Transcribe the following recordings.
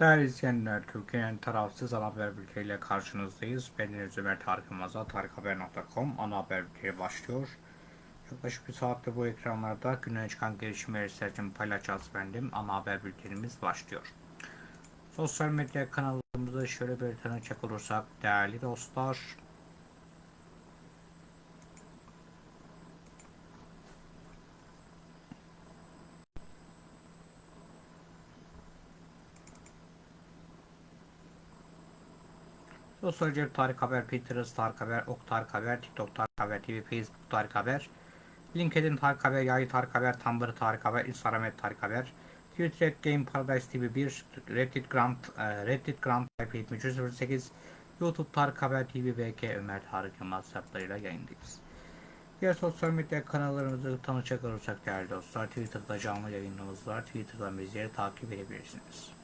Değerli izleyenler, Türkiye'nin tarafsız ana haber bülteniyle karşınızdayız. Ben Ömer Tarık Yılmaz'a tarikhaber.com ana haber bülteni başlıyor. Yaklaşık bir saatte bu ekranlarda güne çıkan gelişmeleri sizlerle paylaşacağız bendim. Ana haber bültenimiz başlıyor. Sosyal medya kanallarımızı şöyle bir tanıcak olursak değerli dostlar. Sosyal cep Tarık Haber, Pinterest Tarık Haber, Ok Tarık Haber, TikTok Tarık Haber TV, Facebook Tarık Haber, LinkedIn Tarık Haber, Yayı Tarık Haber, Tumblr Tarık Haber, Instagram et Tarık Haber, Twitter Game Paradise TV 1, Reddit Grant, e, Reddit Grant IP 7308, YouTube Tarık Haber TV, BK Ömer Tarık Yılmaz hesaplarıyla yayındayız. Diğer sosyal medya kanallarımızı tanıcak olursak değerli dostlar, Twitter'da canlı yayınımız var. Twitter'dan bizleri takip edebilirsiniz.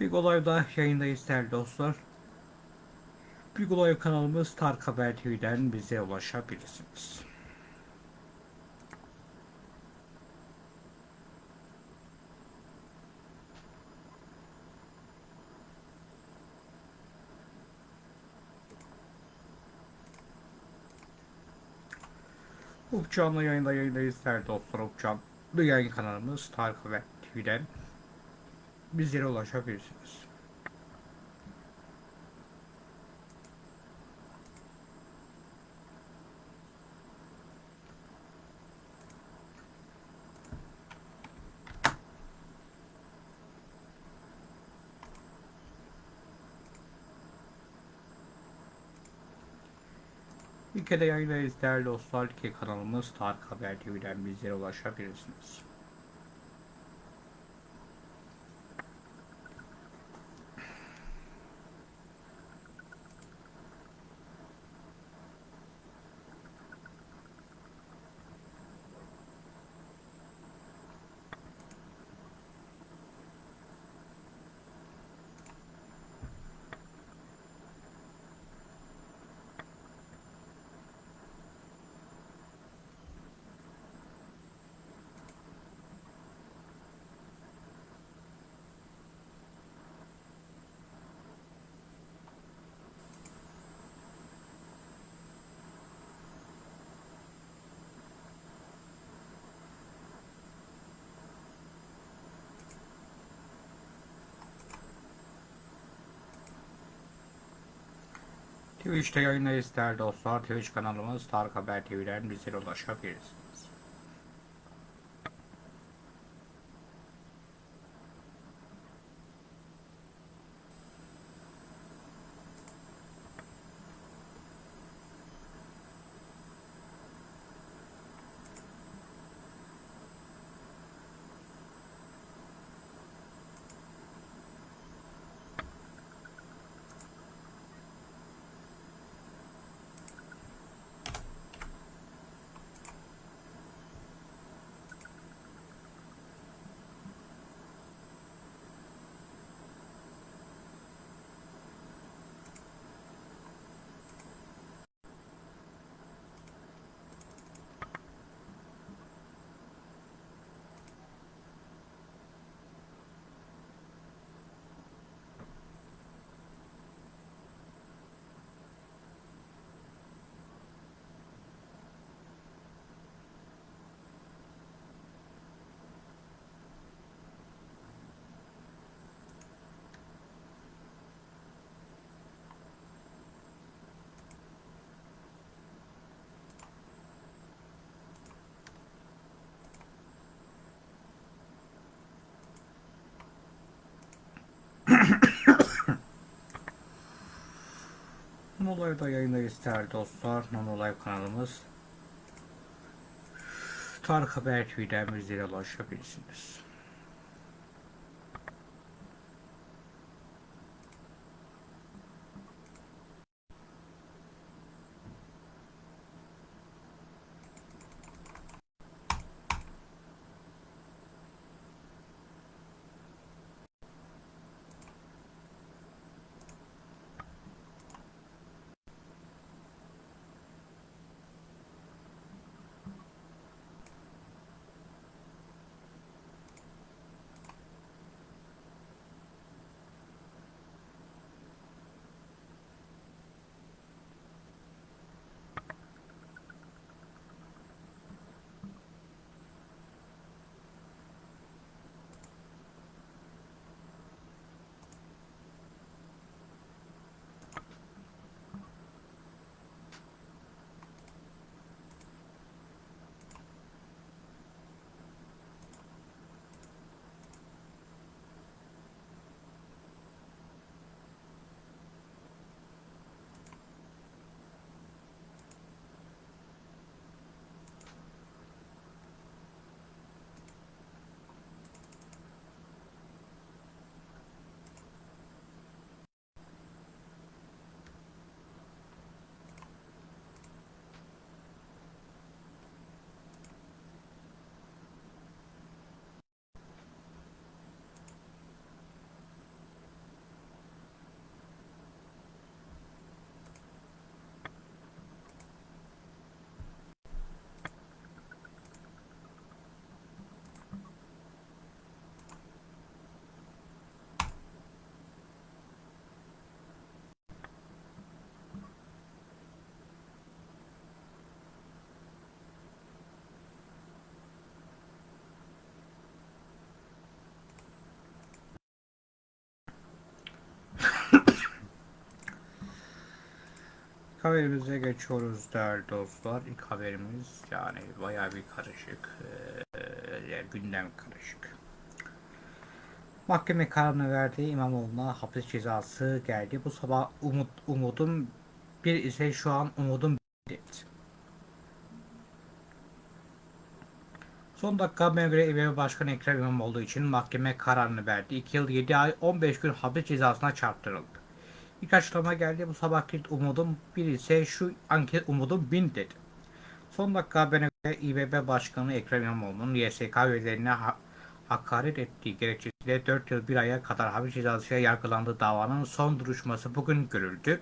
Big Olay'da yayındayız değerli dostlar. Big Olay kanalımız Tark Haber TV'den bize ulaşabilirsiniz. Upcan'la yayında yayındayız değerli dostlar Upcan. Yayın kanalımız Tarık Haber TV'den bizlere ulaşabilirsiniz. Ülkede yayındayız değerli dostlar. Ülke kanalımız Tarık Haber TV'den bizlere ulaşabilirsiniz. Twitch'te yayındayız değerli dostlar. Twitch kanalımız Tarık Haber TV'den bizlere ulaşabilirsiniz. Nonolive'da yayındayız değerli dostlar. Nonolive kanalımız Tarık Haber TV'den bizlere ulaşabilirsiniz. Haberimize geçiyoruz değerli dostlar. İlk haberimiz yani bayağı bir karışık. Ee, gündem karışık. Mahkeme kararını verdiği İmamoğlu'na hapis cezası geldi. Bu sabah umut, umudum bir ise şu an umudum bir. Son dakika göre İBB Başkanı Ekrem İmamoğlu için mahkeme kararını verdi. 2 yıl 7 ay 15 gün hapis cezasına çarptırıldı. İlk açıklama geldi. Bu sabahki umudum bir ise şu anket umudum bin dedi. Son dakika haberine göre İBB Başkanı Ekrem İmamoğlu'nun YSK üyelerine ha hakaret ettiği gerekçesiyle 4 yıl 1 aya kadar hapis cezasıyla yargılandığı davanın son duruşması bugün görüldü.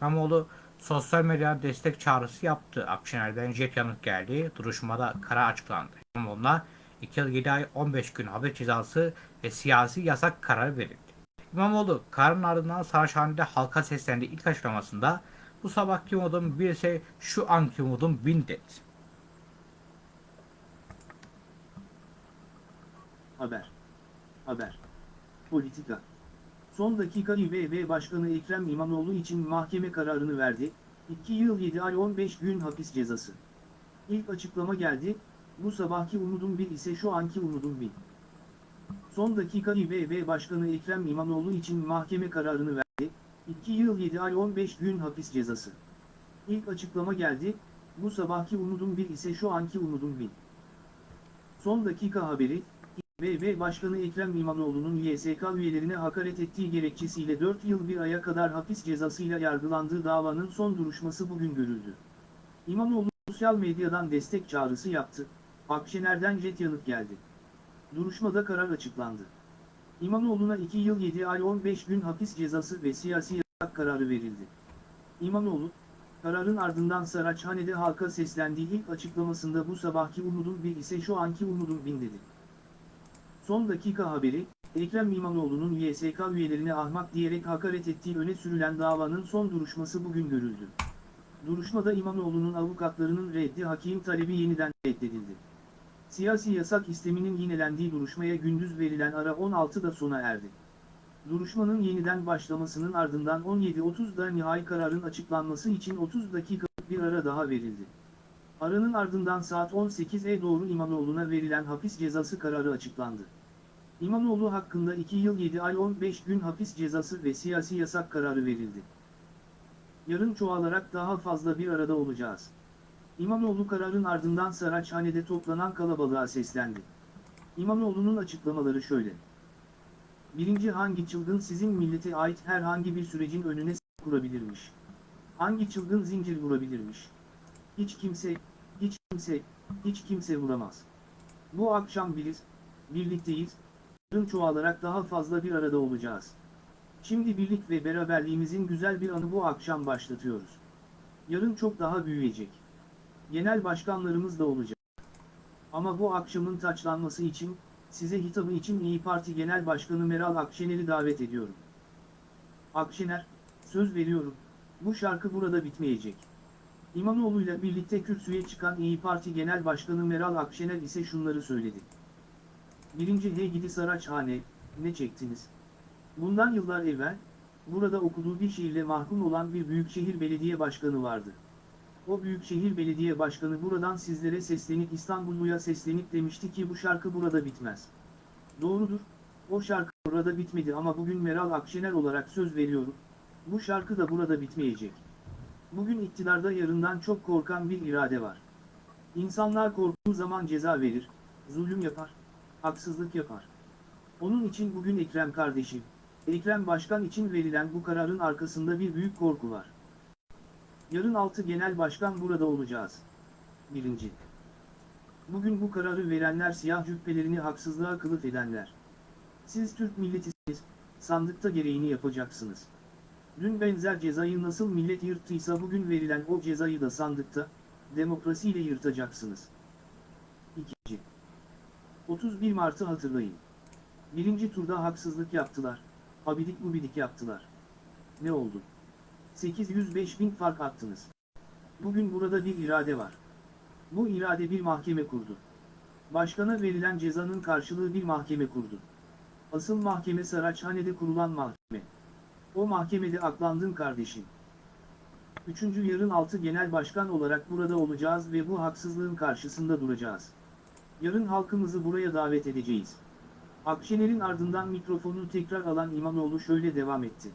İmamoğlu sosyal medyada destek çağrısı yaptı. Akşener'den jet yanıt geldi. Duruşmada karar açıklandı. İmamoğlu'na 2 yıl 7 ay 15 gün hapis cezası ve siyasi yasak kararı verildi. İmamoğlu kararın ardından Saraçhane'de halka seslendi ilk açıklamasında bu sabahki umudum bir ise şu anki umudum bin dedi. Haber. Haber. Politika. Son dakika İBB Başkanı Ekrem İmamoğlu için mahkeme kararını verdi. 2 yıl 7 ay 15 gün hapis cezası. İlk açıklama geldi. Bu sabahki umudum bir ise şu anki umudum bin. Son dakika İBB Başkanı Ekrem İmamoğlu için mahkeme kararını verdi. 2 yıl 7 ay 15 gün hapis cezası. İlk açıklama geldi. Bu sabahki umudum bir ise şu anki umudum bin. Son dakika haberi, İBB Başkanı Ekrem İmamoğlu'nun YSK üyelerine hakaret ettiği gerekçesiyle 4 yıl 1 aya kadar hapis cezasıyla yargılandığı davanın son duruşması bugün görüldü. İmamoğlu sosyal medyadan destek çağrısı yaptı, Akşener'den jet yanıt geldi. Duruşmada karar açıklandı. İmamoğlu'na 2 yıl 7 ay 15 gün hapis cezası ve siyasi yasak kararı verildi. İmamoğlu, kararın ardından Saraçhane'de halka seslendiği ilk açıklamasında bu sabahki umudum bir ise şu anki umudum bin dedi. Son dakika haberi, Ekrem İmamoğlu'nun YSK üyelerine ahmak diyerek hakaret ettiği öne sürülen davanın son duruşması bugün görüldü. Duruşmada İmamoğlu'nun avukatlarının reddi hakim talebi yeniden reddedildi. Siyasi yasak isteminin yinelendiği duruşmaya gündüz verilen ara 16'da sona erdi. Duruşmanın yeniden başlamasının ardından 17.30'da nihai kararın açıklanması için 30 dakikalık bir ara daha verildi. Aranın ardından saat 18'e doğru İmamoğlu'na verilen hapis cezası kararı açıklandı. İmamoğlu hakkında 2 yıl 7 ay 15 gün hapis cezası ve siyasi yasak kararı verildi. Yarın çoğalarak daha fazla bir arada olacağız. İmamoğlu kararın ardından Saraçhane'de toplanan kalabalığa seslendi. İmamoğlu'nun açıklamaları şöyle. Birinci hangi çılgın sizin millete ait herhangi bir sürecin önüne kurabilirmiş? Hangi çılgın zincir vurabilirmiş? Hiç kimse, hiç kimse, hiç kimse vuramaz. Bu akşam biriz, birlikteyiz, yarın çoğalarak daha fazla bir arada olacağız. Şimdi birlik ve beraberliğimizin güzel bir anı bu akşam başlatıyoruz. Yarın çok daha büyüyecek. Genel başkanlarımız da olacak. Ama bu akşamın taçlanması için, size hitabı için İyi Parti Genel Başkanı Meral Akşener'i davet ediyorum. Akşener, söz veriyorum, bu şarkı burada bitmeyecek. İmamoğlu'yla birlikte kürsüye çıkan İyi Parti Genel Başkanı Meral Akşener ise şunları söyledi. Birinci Hey gidi Saraçhane, ne çektiniz? Bundan yıllar evvel, burada okuduğu bir şiirle mahkum olan bir büyükşehir belediye başkanı vardı. O büyükşehir belediye başkanı buradan sizlere seslenip İstanbulluya seslenip demişti ki bu şarkı burada bitmez. Doğrudur, o şarkı burada bitmedi ama bugün Meral Akşener olarak söz veriyorum, bu şarkı da burada bitmeyecek. Bugün iktidarda yarından çok korkan bir irade var. İnsanlar korktuğu zaman ceza verir, zulüm yapar, haksızlık yapar. Onun için bugün Ekrem kardeşim, Ekrem Başkan için verilen bu kararın arkasında bir büyük korku var. Yarın 6 genel başkan burada olacağız. 1. Bugün bu kararı verenler siyah cübbelerini haksızlığa kılıf edenler. Siz Türk milletisiniz, sandıkta gereğini yapacaksınız. Dün benzer cezayı nasıl millet yırttıysa bugün verilen o cezayı da sandıkta, demokrasiyle yırtacaksınız. 2. 31 Mart'ı hatırlayın. Birinci turda haksızlık yaptılar, abidik mubidik yaptılar. Ne oldu? 805 bin fark attınız. Bugün burada bir irade var. Bu irade bir mahkeme kurdu. Başkana verilen cezanın karşılığı bir mahkeme kurdu. Asıl mahkeme Saraçhane'de kurulan mahkeme. O mahkemede aklandın kardeşim. Üçüncü yarın altı genel başkan olarak burada olacağız ve bu haksızlığın karşısında duracağız. Yarın halkımızı buraya davet edeceğiz. Akşener'in ardından mikrofonu tekrar alan İmamoğlu şöyle devam etti.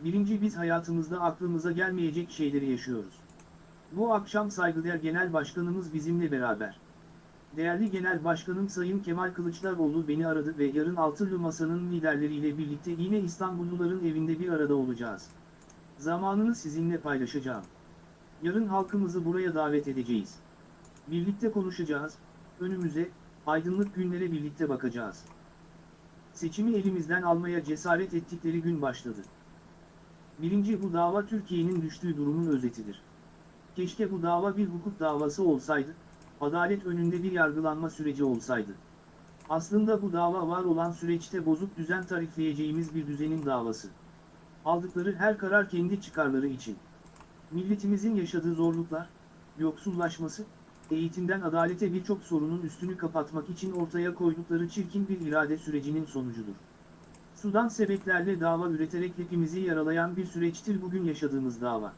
Birinci biz hayatımızda aklımıza gelmeyecek şeyleri yaşıyoruz. Bu akşam saygıdeğer Genel Başkanımız bizimle beraber. Değerli Genel Başkanım Sayın Kemal Kılıçdaroğlu beni aradı ve yarın Altılı Masa'nın liderleriyle birlikte yine İstanbulluların evinde bir arada olacağız. Zamanını sizinle paylaşacağım. Yarın halkımızı buraya davet edeceğiz. Birlikte konuşacağız, önümüze, aydınlık günlere birlikte bakacağız. Seçimi elimizden almaya cesaret ettikleri gün başladı. Birinci bu dava Türkiye'nin düştüğü durumun özetidir. Keşke bu dava bir hukuk davası olsaydı, adalet önünde bir yargılanma süreci olsaydı. Aslında bu dava var olan süreçte bozuk düzen tarifleyeceğimiz bir düzenin davası. Aldıkları her karar kendi çıkarları için. Milletimizin yaşadığı zorluklar, yoksullaşması, eğitimden adalete birçok sorunun üstünü kapatmak için ortaya koydukları çirkin bir irade sürecinin sonucudur. Sudan sebeplerle dava üreterek hepimizi yaralayan bir süreçtir bugün yaşadığımız dava.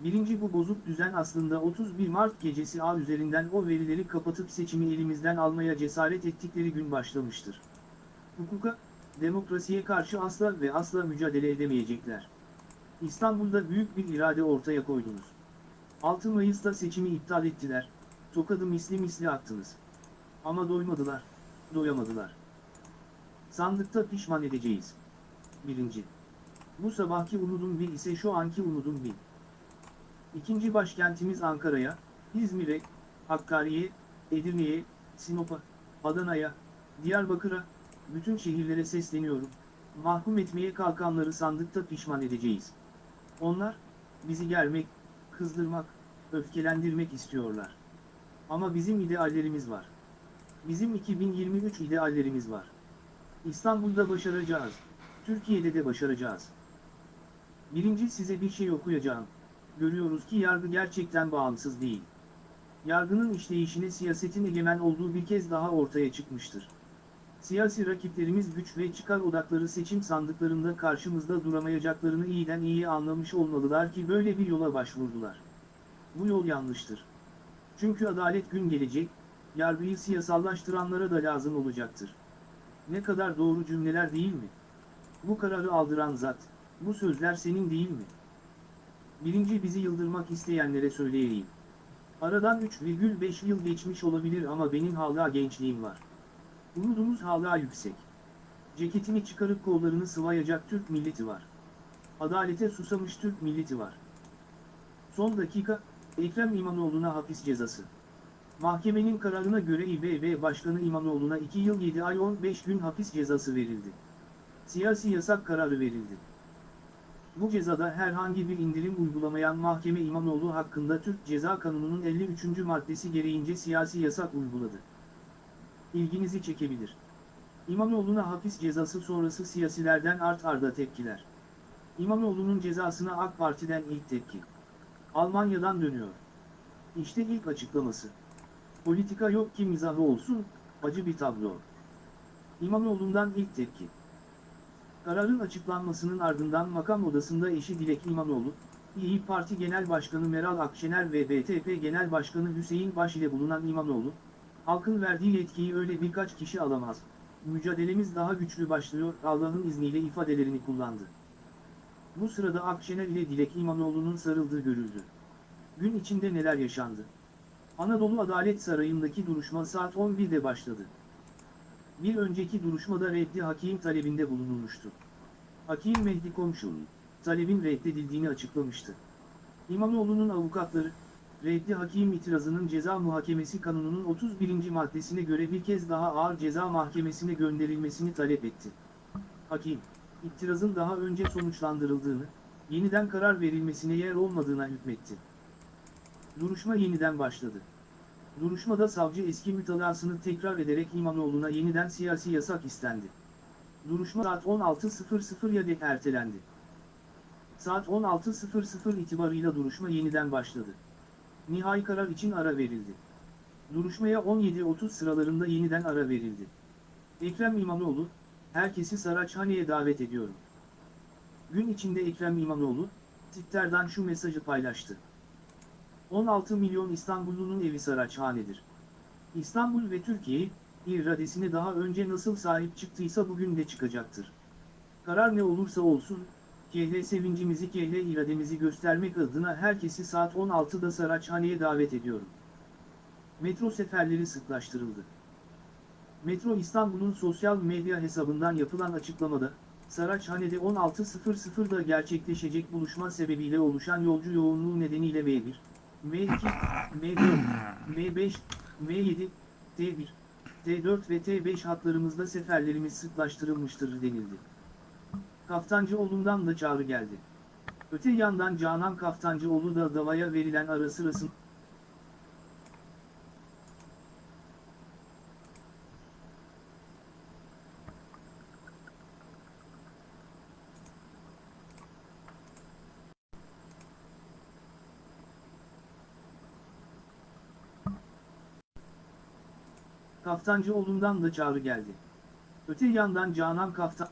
Birinci bu bozuk düzen aslında 31 Mart gecesi A üzerinden o verileri kapatıp seçimi elimizden almaya cesaret ettikleri gün başlamıştır. Hukuka, demokrasiye karşı asla ve asla mücadele edemeyecekler. İstanbul'da büyük bir irade ortaya koydunuz. 6 Mayıs'ta seçimi iptal ettiler, tokadı misli misli attınız. Ama doymadılar, doyamadılar. Sandıkta pişman edeceğiz. Birinci. Bu sabahki umudum bin ise şu anki umudum bin. İkinci başkentimiz Ankara'ya, İzmir'e, Hakkari'ye, Edirne'ye, Sinop'a, Adana'ya, Diyarbakır'a, bütün şehirlere sesleniyorum. Mahkum etmeye kalkanları sandıkta pişman edeceğiz. Onlar, bizi germek, kızdırmak, öfkelendirmek istiyorlar. Ama bizim ideallerimiz var. Bizim 2023 ideallerimiz var. İstanbul'da başaracağız. Türkiye'de de başaracağız. Birinci size bir şey okuyacağım. Görüyoruz ki yargı gerçekten bağımsız değil. Yargının işleyişine siyasetin egemen olduğu bir kez daha ortaya çıkmıştır. Siyasi rakiplerimiz güç ve çıkar odakları seçim sandıklarında karşımızda duramayacaklarını iyiden iyi anlamış olmalılar ki böyle bir yola başvurdular. Bu yol yanlıştır. Çünkü adalet gün gelecek, yargıyı siyasallaştıranlara da lazım olacaktır. Ne kadar doğru cümleler değil mi? Bu kararı aldıran zat, bu sözler senin değil mi? Birinci bizi yıldırmak isteyenlere söyleyeyim. Aradan 3,5 yıl geçmiş olabilir ama benim hala gençliğim var. Umudumuz hala yüksek. Ceketini çıkarıp kollarını sıvayacak Türk milleti var. Adalete susamış Türk milleti var. Son dakika, Ekrem İmamoğlu'na hapis cezası. Mahkemenin kararına göre İBB Başkanı İmamoğlu'na 2 yıl 7 ay 15 gün hapis cezası verildi. Siyasi yasak kararı verildi. Bu cezada herhangi bir indirim uygulamayan mahkeme İmamoğlu hakkında Türk Ceza Kanunu'nun 53. maddesi gereğince siyasi yasak uyguladı. İlginizi çekebilir. İmamoğlu'na hapis cezası sonrası siyasilerden art arda tepkiler. İmamoğlu'nun cezasına AK Parti'den ilk tepki. Almanya'dan dönüyor. İşte ilk açıklaması. Politika yok ki mizahı olsun, acı bir tablo. İmamoğlu'ndan ilk tepki. Kararın açıklanmasının ardından makam odasında eşi Dilek İmamoğlu, İyi Parti Genel Başkanı Meral Akşener ve BTP Genel Başkanı Hüseyin Baş ile bulunan İmamoğlu, halkın verdiği yetkiyi öyle birkaç kişi alamaz, mücadelemiz daha güçlü başlıyor Allah'ın izniyle ifadelerini kullandı. Bu sırada Akşener ile Dilek İmamoğlu'nun sarıldığı görüldü. Gün içinde neler yaşandı? Anadolu Adalet Sarayı'ndaki duruşma saat 11'de başladı. Bir önceki duruşmada reddi hakim talebinde bulunulmuştu. Hakim Mehdi Komşu'nun talebin reddedildiğini açıklamıştı. İmamoğlu'nun avukatları, reddi hakim itirazının ceza muhakemesi kanununun 31. maddesine göre bir kez daha ağır ceza mahkemesine gönderilmesini talep etti. Hakim, itirazın daha önce sonuçlandırıldığını, yeniden karar verilmesine yer olmadığına hükmetti. Duruşma yeniden başladı. Duruşmada savcı eski mütalasını tekrar ederek İmamoğlu'na yeniden siyasi yasak istendi. Duruşma saat 16.00'ya dek ertelendi. Saat 16.00 itibarıyla duruşma yeniden başladı. Nihai karar için ara verildi. Duruşmaya 17.30 sıralarında yeniden ara verildi. Ekrem İmamoğlu, herkesi Saraçhane'ye davet ediyorum. Gün içinde Ekrem İmamoğlu, Twitter'dan şu mesajı paylaştı. 16 milyon İstanbullunun evi Saraçhane'dir. İstanbul ve Türkiye, iradesine daha önce nasıl sahip çıktıysa bugün de çıkacaktır. Karar ne olursa olsun, kehle sevincimizi kehle irademizi göstermek adına herkesi saat 16'da Saraçhane'ye davet ediyorum. Metro seferleri sıklaştırıldı. Metro İstanbul'un sosyal medya hesabından yapılan açıklamada, Saraçhane'de 16.00'da gerçekleşecek buluşma sebebiyle oluşan yolcu yoğunluğu nedeniyle M1, M2, M4, M5, M7, T1, T4 ve T5 hatlarımızda seferlerimiz sıklaştırılmıştır denildi. Kaftancıoğlu'ndan da çağrı geldi. Öte yandan Canan Kaftancıoğlu da davaya verilen ara sırasında Kaftancıoğlu'ndan da çağrı geldi. Öte yandan Canan Kaftan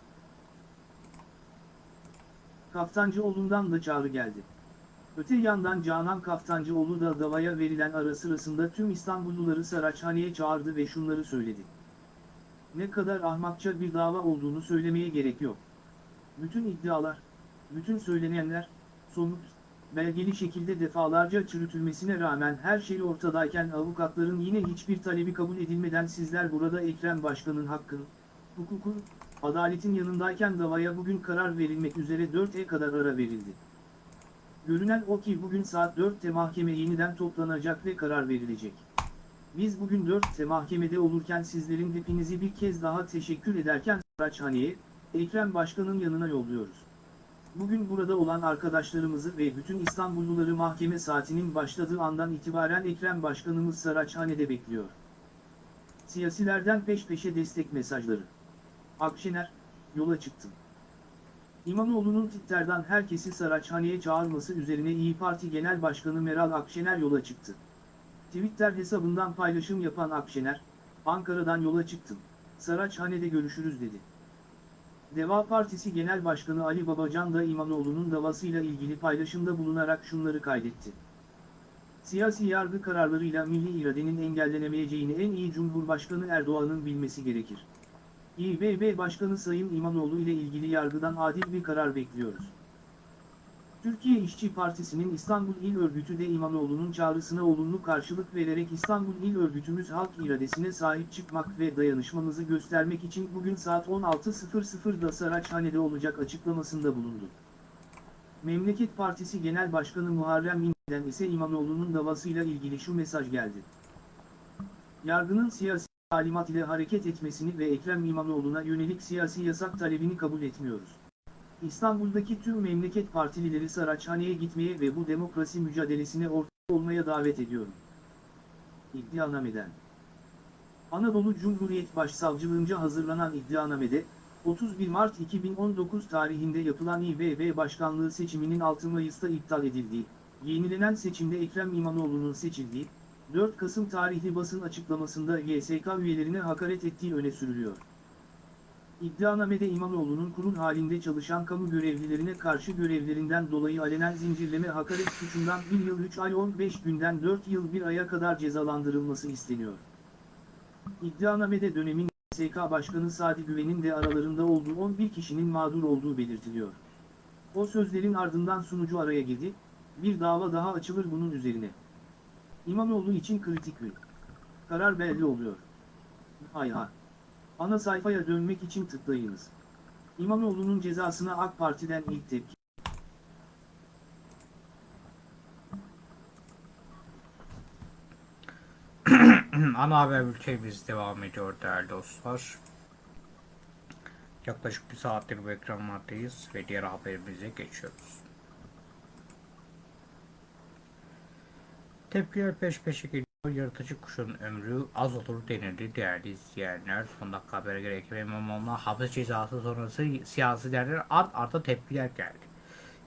Kaftancıoğlu'ndan da çağrı geldi. Öte yandan Canan Kaftancıoğlu da davaya verilen ara sırasında tüm İstanbulluları Saraçhane'ye çağırdı ve şunları söyledi. Ne kadar ahmakça bir dava olduğunu söylemeye gerek yok. Bütün iddialar, bütün söylenenler, somut, belgeli şekilde defalarca çürütülmesine rağmen her şey ortadayken avukatların yine hiçbir talebi kabul edilmeden sizler burada Ekrem Başkan'ın hakkın, hukukun, adaletin yanındayken davaya bugün karar verilmek üzere 4'e kadar ara verildi. Görünen o ki bugün saat 4'te mahkeme yeniden toplanacak ve karar verilecek. Biz bugün 4'te mahkemede olurken sizlerin hepinizi bir kez daha teşekkür ederken Saraçhane'ye, Ekrem Başkan'ın yanına yolluyoruz. Bugün burada olan arkadaşlarımızı ve bütün İstanbulluları mahkeme saatinin başladığı andan itibaren Ekrem Başkanımız Saraçhane'de bekliyor. Siyasilerden peş peşe destek mesajları. Akşener, yola çıktım. İmamoğlu'nun Twitter'dan herkesi Saraçhane'ye çağırması üzerine İyi Parti Genel Başkanı Meral Akşener yola çıktı. Twitter hesabından paylaşım yapan Akşener, Ankara'dan yola çıktım. Saraçhane'de görüşürüz dedi. Deva Partisi Genel Başkanı Ali Babacan da İmamoğlu'nun davasıyla ilgili paylaşımda bulunarak şunları kaydetti. Siyasi yargı kararlarıyla milli iradenin engellenemeyeceğini en iyi Cumhurbaşkanı Erdoğan'ın bilmesi gerekir. İBB Başkanı Sayın İmamoğlu ile ilgili yargıdan adil bir karar bekliyoruz. Türkiye İşçi Partisi'nin İstanbul İl Örgütü de İmamoğlu'nun çağrısına olumlu karşılık vererek İstanbul İl Örgütümüz halk iradesine sahip çıkmak ve dayanışmamızı göstermek için bugün saat 16.00'da Saraçhane'de olacak açıklamasında bulundu. Memleket Partisi Genel Başkanı Muharrem İnce'den ise İmamoğlu'nun davasıyla ilgili şu mesaj geldi. Yargının siyasi talimat ile hareket etmesini ve Ekrem İmamoğlu'na yönelik siyasi yasak talebini kabul etmiyoruz. İstanbul'daki tüm memleket partilileri Saraçhane'ye gitmeye ve bu demokrasi mücadelesine ortak olmaya davet ediyorum. İddianameden Anadolu Cumhuriyet Başsavcılığınca hazırlanan iddianamede, 31 Mart 2019 tarihinde yapılan İBB Başkanlığı seçiminin 6 Mayıs'ta iptal edildiği, yenilenen seçimde Ekrem İmamoğlu'nun seçildiği, 4 Kasım tarihli basın açıklamasında YSK üyelerine hakaret ettiği öne sürülüyor. İddianamede İmamoğlu'nun kurul halinde çalışan kamu görevlilerine karşı görevlerinden dolayı alenen zincirleme hakaret suçundan 1 yıl 3 ay 15 günden 4 yıl 1 aya kadar cezalandırılması isteniyor. İddianamede dönemin YSK Başkanı Sadi Güven'in de aralarında olduğu 11 kişinin mağdur olduğu belirtiliyor. O sözlerin ardından sunucu araya girdi, bir dava daha açılır bunun üzerine. İmamoğlu için kritik gün. Karar belli oluyor. Hay hay. Ana sayfaya dönmek için tıklayınız. İmamoğlu'nun cezasına AK Parti'den ilk tepki. Ana haber bültenimiz devam ediyor değerli dostlar. Yaklaşık bir saattir bu ekranlardayız ve diğer haberimize geçiyoruz. Tepkiler peş peşe geliyor. Yırtıcı kuşun ömrü az olur denildi değerli izleyenler. Son dakika habere göre Ekrem İmamoğlu'na hapis cezası sonrası siyasilerden art arda tepkiler geldi.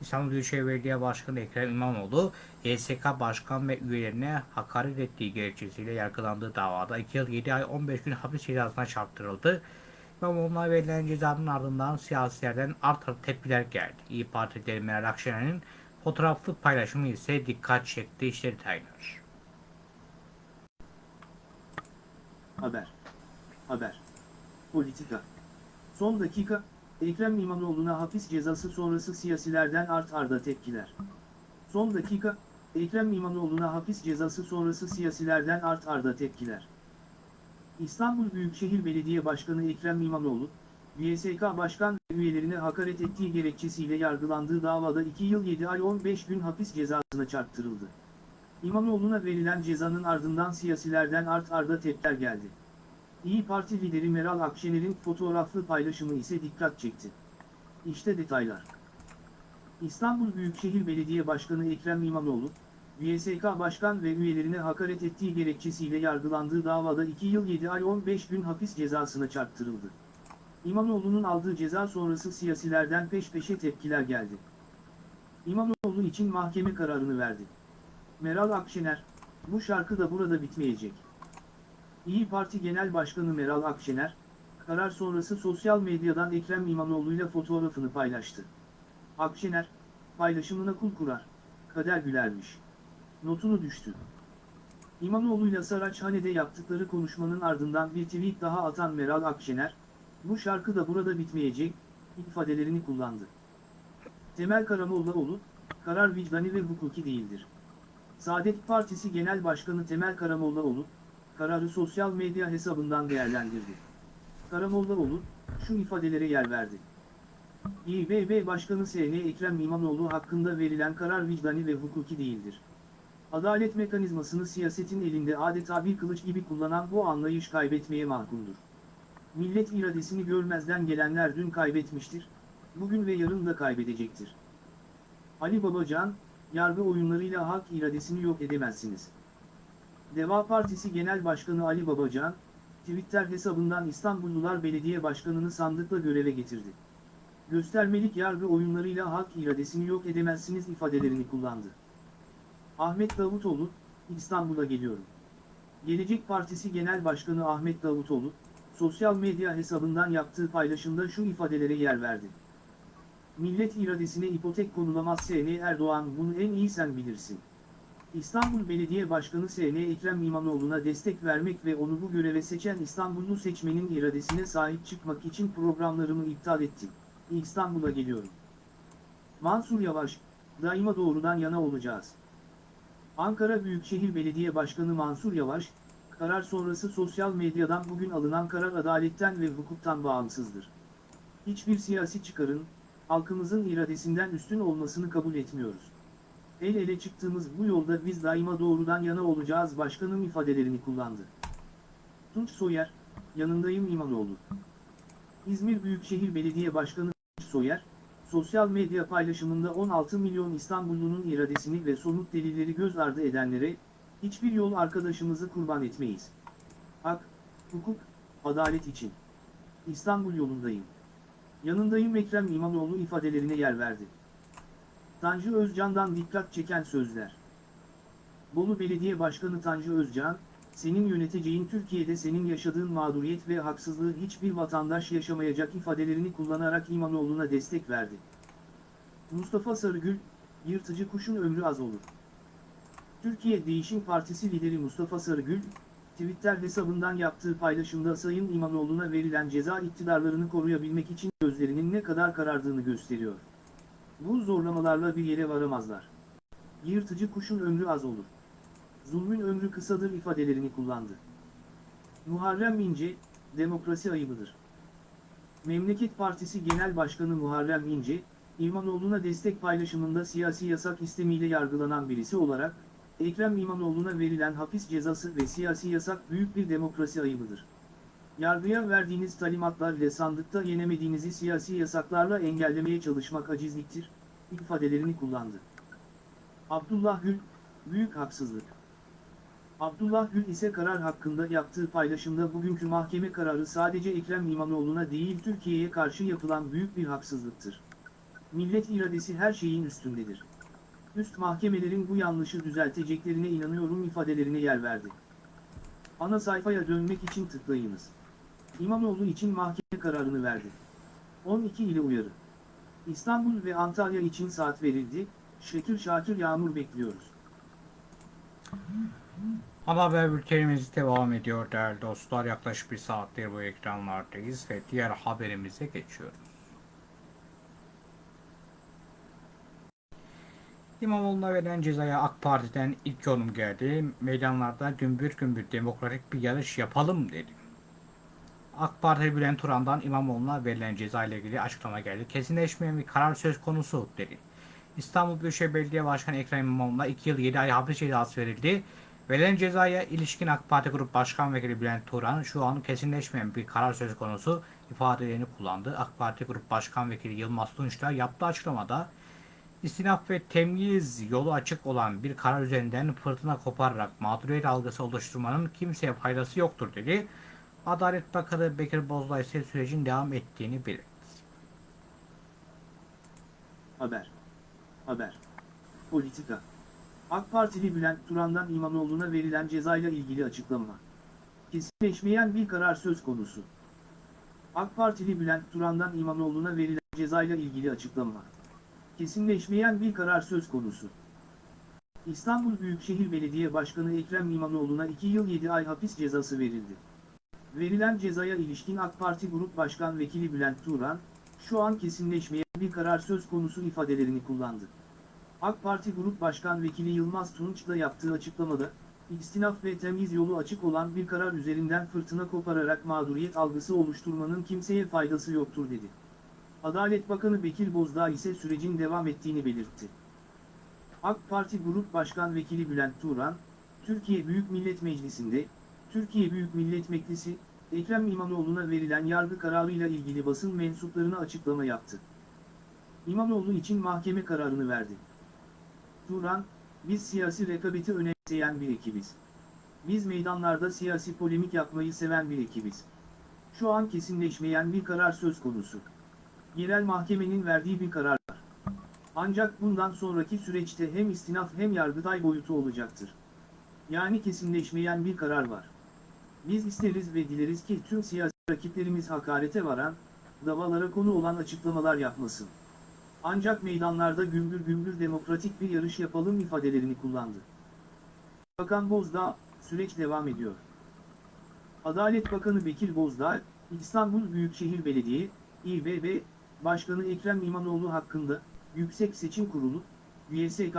İstanbul Büyükşehir Belediye Başkanı Ekrem İmamoğlu, YSK Başkan ve üyelerine hakaret ettiği gerekçesiyle yargılandığı davada 2 yıl 7 ay 15 gün hapis cezasına çarptırıldı. İmamoğlu'na verilen cezanın ardından siyasilerden art arda tepkiler geldi. İyi Parti lideri Meral Akşener'in Fotoğraflı paylaşımı ise dikkat çekti. İşte detaylar. Haber. Haber. Politika. Son dakika, Ekrem İmamoğlu'na hapis cezası sonrası siyasilerden art arda tepkiler. Son dakika, Ekrem İmamoğlu'na hapis cezası sonrası siyasilerden art arda tepkiler. İstanbul Büyükşehir Belediye Başkanı Ekrem İmamoğlu, YSK Başkan ve üyelerine hakaret ettiği gerekçesiyle yargılandığı davada 2 yıl 7 ay 15 gün hapis cezasına çarptırıldı. İmamoğlu'na verilen cezanın ardından siyasilerden art arda tepkiler geldi. İyi Parti lideri Meral Akşener'in fotoğraflı paylaşımı ise dikkat çekti. İşte detaylar. İstanbul Büyükşehir Belediye Başkanı Ekrem İmamoğlu, YSK Başkan ve üyelerine hakaret ettiği gerekçesiyle yargılandığı davada 2 yıl 7 ay 15 gün hapis cezasına çarptırıldı. İmamoğlu'nun aldığı ceza sonrası siyasilerden peş peşe tepkiler geldi. İmamoğlu için mahkeme kararını verdi. Meral Akşener, bu şarkı da burada bitmeyecek. İyi Parti Genel Başkanı Meral Akşener, karar sonrası sosyal medyadan Ekrem İmamoğlu'yla fotoğrafını paylaştı. Akşener, paylaşımına kul kurar, kader gülermiş. Notunu düştü. İmamoğlu'yla Saraçhane'de yaptıkları konuşmanın ardından bir tweet daha atan Meral Akşener, bu şarkı da burada bitmeyecek, ifadelerini kullandı. Temel Karamollaoğlu, karar vicdani ve hukuki değildir. Saadet Partisi Genel Başkanı Temel Karamollaoğlu, kararı sosyal medya hesabından değerlendirdi. Karamollaoğlu, şu ifadelere yer verdi. İBB Başkanı SN Ekrem İmamoğlu hakkında verilen karar vicdani ve hukuki değildir. Adalet mekanizmasını siyasetin elinde adeta bir kılıç gibi kullanan bu anlayış kaybetmeye mahkumdur. Millet iradesini görmezden gelenler dün kaybetmiştir, bugün ve yarın da kaybedecektir. Ali Babacan, yargı oyunlarıyla halk iradesini yok edemezsiniz. Deva Partisi Genel Başkanı Ali Babacan, Twitter hesabından İstanbullular Belediye Başkanı'nı sandıkla göreve getirdi. Göstermelik yargı oyunlarıyla halk iradesini yok edemezsiniz ifadelerini kullandı. Ahmet Davutoğlu, İstanbul'a geliyorum. Gelecek Partisi Genel Başkanı Ahmet Davutoğlu, sosyal medya hesabından yaptığı paylaşımda şu ifadelere yer verdi. Millet iradesine ipotek konulamaz S.N. Erdoğan bunu en iyi sen bilirsin. İstanbul Belediye Başkanı S.N. Ekrem İmamoğlu'na destek vermek ve onu bu göreve seçen İstanbullu seçmenin iradesine sahip çıkmak için programlarımı iptal ettim. İstanbul'a geliyorum. Mansur Yavaş, daima doğrudan yana olacağız. Ankara Büyükşehir Belediye Başkanı Mansur Yavaş, karar sonrası sosyal medyadan bugün alınan karar adaletten ve hukuktan bağımsızdır. Hiçbir siyasi çıkarın, halkımızın iradesinden üstün olmasını kabul etmiyoruz. El ele çıktığımız bu yolda biz daima doğrudan yana olacağız başkanım ifadelerini kullandı. Tunç Soyer, yanındayım İmamoğlu. İzmir Büyükşehir Belediye Başkanı Tunç Soyer, sosyal medya paylaşımında 16 milyon İstanbullunun iradesini ve somut delilleri göz ardı edenlere, hiçbir yol arkadaşımızı kurban etmeyiz. Hak, hukuk, adalet için. İstanbul yolundayım. Yanındayım Ekrem İmamoğlu ifadelerine yer verdi. Tanju Özcan'dan dikkat çeken sözler. Bolu Belediye Başkanı Tanju Özcan, senin yöneteceğin Türkiye'de senin yaşadığın mağduriyet ve haksızlığı hiçbir vatandaş yaşamayacak ifadelerini kullanarak İmamoğlu'na destek verdi. Mustafa Sarıgül, yırtıcı kuşun ömrü az olur. Türkiye Değişim Partisi lideri Mustafa Sarıgül, Twitter hesabından yaptığı paylaşımda Sayın İmamoğlu'na verilen ceza iktidarlarını koruyabilmek için gözlerinin ne kadar karardığını gösteriyor. Bu zorlamalarla bir yere varamazlar. Yırtıcı kuşun ömrü az olur. Zulmün ömrü kısadır ifadelerini kullandı. Muharrem İnce, demokrasi ayıbıdır. Memleket Partisi Genel Başkanı Muharrem İnce, İmamoğlu'na destek paylaşımında siyasi yasak istemiyle yargılanan birisi olarak, Ekrem İmamoğlu'na verilen hapis cezası ve siyasi yasak büyük bir demokrasi ayıbıdır. Yargıya verdiğiniz talimatlar ile sandıkta yenemediğinizi siyasi yasaklarla engellemeye çalışmak acizliktir, ifadelerini kullandı. Abdullah Gül, büyük haksızlık. Abdullah Gül ise karar hakkında yaptığı paylaşımda bugünkü mahkeme kararı sadece Ekrem İmamoğlu'na değil Türkiye'ye karşı yapılan büyük bir haksızlıktır. Millet iradesi her şeyin üstündedir. Üst mahkemelerin bu yanlışı düzelteceklerine inanıyorum ifadelerine yer verdi. Ana sayfaya dönmek için tıklayınız. İmamoğlu için mahkeme kararını verdi. 12 ile uyarı. İstanbul ve Antalya için saat verildi, Şekil şakir yağmur bekliyoruz. Ana haber bültenimiz devam ediyor değerli dostlar. Yaklaşık bir saattir bu ekranlardayız ve diğer haberimize geçiyoruz. İmamoğlu'na verilen cezaya AK Parti'den ilk yorum geldi. Meydanlarda gümbür gümbür demokratik bir yarış yapalım dedi. AK Parti Bülent Turan'dan İmamoğlu'na verilen ceza ile ilgili açıklama geldi. Kesinleşmeyen bir karar söz konusu dedi. İstanbul Büyükşehir Belediye Başkanı Ekrem İmamoğlu'na 2 yıl 7 ay hapis cezası verildi. Verilen cezaya ilişkin AK Parti Grup Başkan Vekili Bülent Turan şu an kesinleşmeyen bir karar söz konusu ifadelerini kullandı. AK Parti Grup Başkan Vekili Yılmaz Tunç da yaptığı açıklamada istinaf ve temyiz yolu açık olan bir karar üzerinden fırtına kopararak mağduriyet algısı oluşturmanın kimseye faydası yoktur dedi. Adalet Bakanı Bekir Bozdağ ise sürecin devam ettiğini belirtti. Haber. Haber. Politika. AK Partili Bülent Turan'dan İmamoğlu'na verilen cezayla ilgili açıklama. Kesinleşmeyen bir karar söz konusu. AK Partili Bülent Turan'dan İmamoğlu'na verilen cezayla ilgili açıklama. Kesinleşmeyen bir karar söz konusu. İstanbul Büyükşehir Belediye Başkanı Ekrem İmamoğlu'na 2 yıl 7 ay hapis cezası verildi. Verilen cezaya ilişkin AK Parti Grup Başkan Vekili Bülent Turan, şu an kesinleşmeyen bir karar söz konusu ifadelerini kullandı. AK Parti Grup Başkan Vekili Yılmaz Tunç da yaptığı açıklamada, istinaf ve temiz yolu açık olan bir karar üzerinden fırtına kopararak mağduriyet algısı oluşturmanın kimseye faydası yoktur dedi. Adalet Bakanı Bekir Bozdağ ise sürecin devam ettiğini belirtti. AK Parti Grup Başkan Vekili Bülent Turan, Türkiye Büyük Millet Meclisi'nde, Türkiye Büyük Millet Meclisi, Ekrem İmamoğlu'na verilen yargı kararıyla ilgili basın mensuplarına açıklama yaptı. İmamoğlu için mahkeme kararını verdi. Turan, biz siyasi rekabeti önemseyen bir ekibiz. Biz meydanlarda siyasi polemik yapmayı seven bir ekibiz. Şu an kesinleşmeyen bir karar söz konusu. Yerel mahkemenin verdiği bir karar var. Ancak bundan sonraki süreçte hem istinaf hem yargıtay boyutu olacaktır. Yani kesinleşmeyen bir karar var. Biz isteriz ve dileriz ki tüm siyasi rakiplerimiz hakarete varan, davalara konu olan açıklamalar yapmasın. Ancak meydanlarda gümbür gümbür demokratik bir yarış yapalım ifadelerini kullandı. Bakan Bozdağ, süreç devam ediyor. Adalet Bakanı Bekir Bozdağ, İstanbul Büyükşehir Belediye, İBB, Başkanı Ekrem İmamoğlu hakkında, Yüksek Seçim Kurulu, YSK,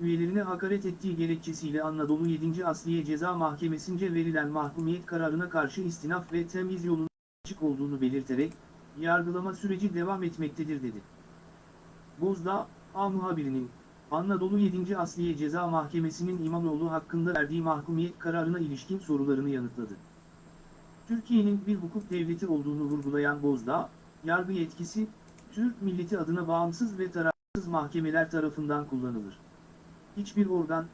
üyelerine hakaret ettiği gerekçesiyle Anadolu 7. Asliye Ceza Mahkemesi'nce verilen mahkumiyet kararına karşı istinaf ve temiz yolunun açık olduğunu belirterek, yargılama süreci devam etmektedir dedi. Bozdağ, A muhabirinin, Anadolu 7. Asliye Ceza Mahkemesi'nin İmamoğlu hakkında verdiği mahkumiyet kararına ilişkin sorularını yanıtladı. Türkiye'nin bir hukuk devleti olduğunu vurgulayan Bozdağ, yargı yetkisi, Türk milleti adına bağımsız ve tarafsız mahkemeler tarafından kullanılır. Hiçbir organ,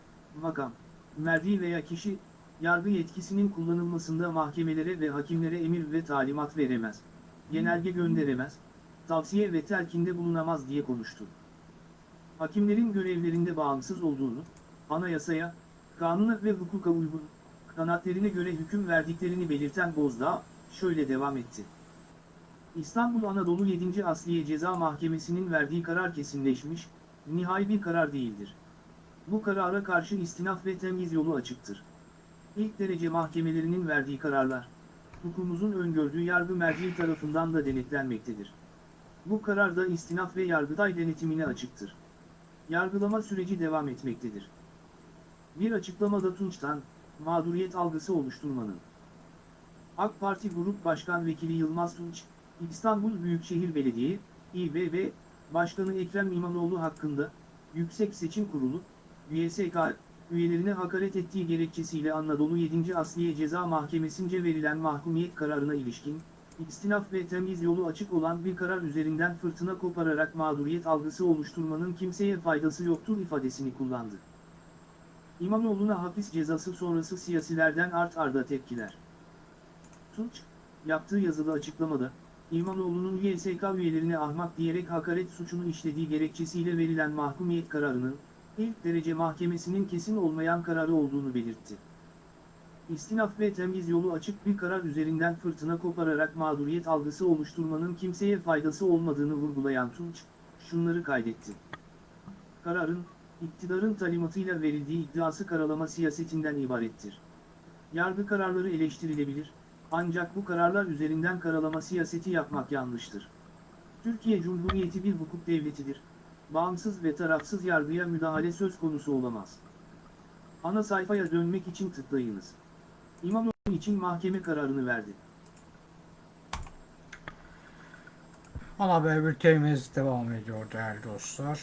makam, merdi veya kişi, yargı yetkisinin kullanılmasında mahkemelere ve hakimlere emir ve talimat veremez, genelge gönderemez, tavsiye ve telkinde bulunamaz diye konuştu. Hakimlerin görevlerinde bağımsız olduğunu, anayasaya, kanuna ve hukuka uygun, kanaatlerine göre hüküm verdiklerini belirten Bozdağ, şöyle devam etti. İstanbul Anadolu 7. Asliye Ceza Mahkemesi'nin verdiği karar kesinleşmiş, nihai bir karar değildir. Bu karara karşı istinaf ve temyiz yolu açıktır. İlk derece mahkemelerinin verdiği kararlar, hukukumuzun öngördüğü yargı merciği tarafından da denetlenmektedir. Bu karar da istinaf ve yargıtay denetimine açıktır. Yargılama süreci devam etmektedir. Bir açıklamada Tunç'tan, mağduriyet algısı oluşturmanın. AK Parti Grup Başkan Vekili Yılmaz Tunç, İstanbul Büyükşehir Belediye, İBB, Başkanı Ekrem İmamoğlu hakkında, Yüksek Seçim Kurulu, YSK, üyelerine hakaret ettiği gerekçesiyle Anadolu 7. Asliye Ceza Mahkemesi'nce verilen mahkumiyet kararına ilişkin, istinaf ve temiz yolu açık olan bir karar üzerinden fırtına kopararak mağduriyet algısı oluşturmanın kimseye faydası yoktur ifadesini kullandı. İmamoğlu'na hapis cezası sonrası siyasilerden art arda tepkiler. Tunç, yaptığı yazılı açıklamada, İmamoğlu'nun YSK üyelerine ahmak diyerek hakaret suçunu işlediği gerekçesiyle verilen mahkumiyet kararının, ilk derece mahkemesinin kesin olmayan kararı olduğunu belirtti. İstinaf ve temiz yolu açık bir karar üzerinden fırtına kopararak mağduriyet algısı oluşturmanın kimseye faydası olmadığını vurgulayan Tunç, şunları kaydetti. Kararın, iktidarın talimatıyla verildiği iddiası karalama siyasetinden ibarettir. Yargı kararları eleştirilebilir, ancak bu kararlar üzerinden karalama siyaseti yapmak yanlıştır. Türkiye Cumhuriyeti bir hukuk devletidir. Bağımsız ve tarafsız yargıya müdahale söz konusu olamaz. Ana sayfaya dönmek için tıklayınız. İmamoğlu için mahkeme kararını verdi. Ana haber bültenimiz devam ediyor değerli dostlar.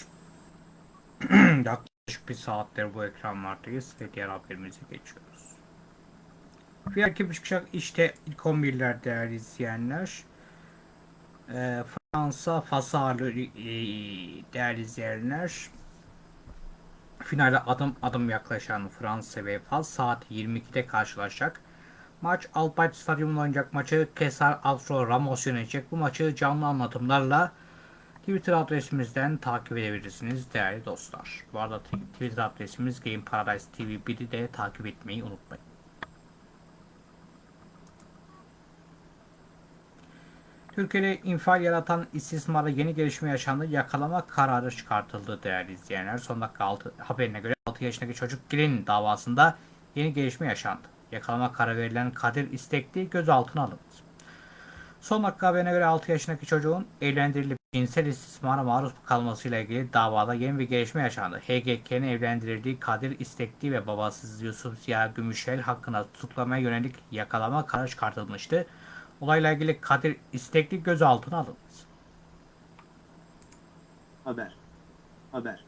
Yaklaşık bir saattir bu ekranlardayız ve diğer haberimize geçiyoruz. Bir iki buçuk işte 11'ler değerli izleyenler. Ee, Fransa Fasarlı e, değerli izleyenler. Finale adım adım yaklaşan Fransa ve Fas saat 22'de karşılaşacak. Maç Alpayt Stadyumunda oynayacak maçı Kesar Alfro Ramos yönetecek. Bu maçı canlı anlatımlarla Twitter adresimizden takip edebilirsiniz değerli dostlar. Bu arada Twitter adresimiz Game Paradise TV 1'i de takip etmeyi unutmayın. Türkiye'de infial yaratan istismara yeni gelişme yaşandı. Yakalama kararı çıkartıldı değerli izleyenler. Son dakika altı, haberine göre 6 yaşındaki çocuk Girin davasında yeni gelişme yaşandı. Yakalama kararı verilen Kadir İstekli gözaltına alındı. Son dakika haberine göre 6 yaşındaki çocuğun evlendirilip cinsel istismara maruz kalmasıyla ilgili davada yeni bir gelişme yaşandı. HGK'nin evlendirildiği Kadir İstekli ve babası Yusuf Ziya Gümüşel hakkında tutuklamaya yönelik yakalama kararı çıkartılmıştı. Olayla ilgili Kadir İstekli gözaltına alındı. Haber. Haber.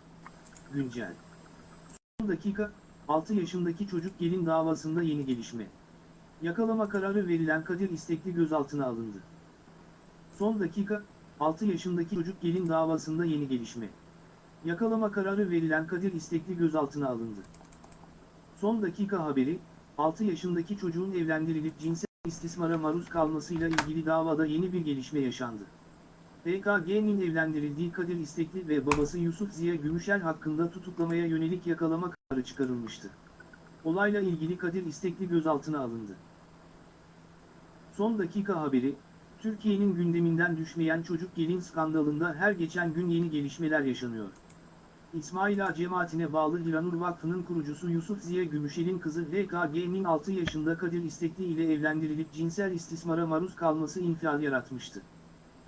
Güncel. Son dakika, 6 yaşındaki çocuk gelin davasında yeni gelişme. Yakalama kararı verilen Kadir İstekli gözaltına alındı. Son dakika, 6 yaşındaki çocuk gelin davasında yeni gelişme. Yakalama kararı verilen Kadir İstekli gözaltına alındı. Son dakika haberi, 6 yaşındaki çocuğun evlendirilip cinsel istismara maruz kalmasıyla ilgili davada yeni bir gelişme yaşandı. PKG'nin evlendirildiği Kadir İstekli ve babası Yusuf Ziya Gümüşel hakkında tutuklamaya yönelik yakalama kararı çıkarılmıştı. Olayla ilgili Kadir İstekli gözaltına alındı. Son dakika haberi, Türkiye'nin gündeminden düşmeyen çocuk gelin skandalında her geçen gün yeni gelişmeler yaşanıyor. İsmail Ağa cemaatine bağlı Hiranur Vakfı'nın kurucusu Yusuf Ziya Gümüşel'in kızı LKG'nin 6 yaşında Kadir İstekli ile evlendirilip cinsel istismara maruz kalması infial yaratmıştı.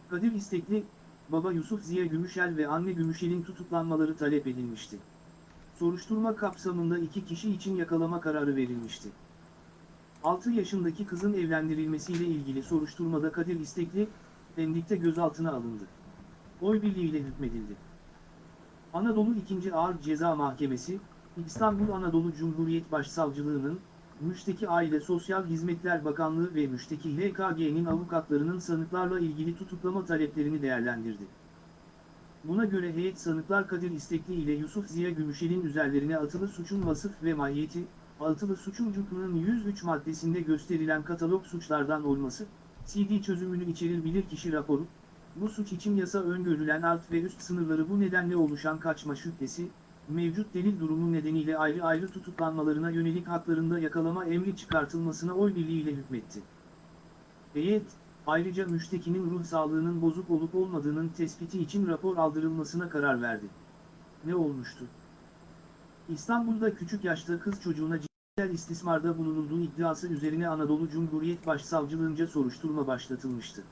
Kadir İstekli, baba Yusuf Ziya Gümüşel ve anne Gümüşel'in tutuklanmaları talep edilmişti. Soruşturma kapsamında iki kişi için yakalama kararı verilmişti. 6 yaşındaki kızın evlendirilmesiyle ilgili soruşturmada Kadir İstekli, Pendik'te gözaltına alındı. Oy birliğiyle hükmedildi. Anadolu 2. Ağır Ceza Mahkemesi, İstanbul Anadolu Cumhuriyet Başsavcılığı'nın, Müşteki Aile Sosyal Hizmetler Bakanlığı ve Müşteki HKG'nin avukatlarının sanıklarla ilgili tutuklama taleplerini değerlendirdi. Buna göre heyet sanıklar Kadir İstekli ile Yusuf Ziya Gümüşel'in üzerlerine atılı suçun vasıf ve mahiyeti, altılı suçun cüklünün 103 maddesinde gösterilen katalog suçlardan olması, CD çözümünü içerir bilirkişi raporu, bu suç için yasa öngörülen alt ve üst sınırları bu nedenle oluşan kaçma şüphesi, mevcut delil durumu nedeniyle ayrı ayrı tutuklanmalarına yönelik haklarında yakalama emri çıkartılmasına oy birliğiyle hükmetti. Heyet, ayrıca müştekinin ruh sağlığının bozuk olup olmadığının tespiti için rapor aldırılmasına karar verdi. Ne olmuştu? İstanbul'da küçük yaşta kız çocuğuna cinsel istismarda bulunulduğu iddiası üzerine Anadolu Cumhuriyet Başsavcılığınca soruşturma başlatılmıştı.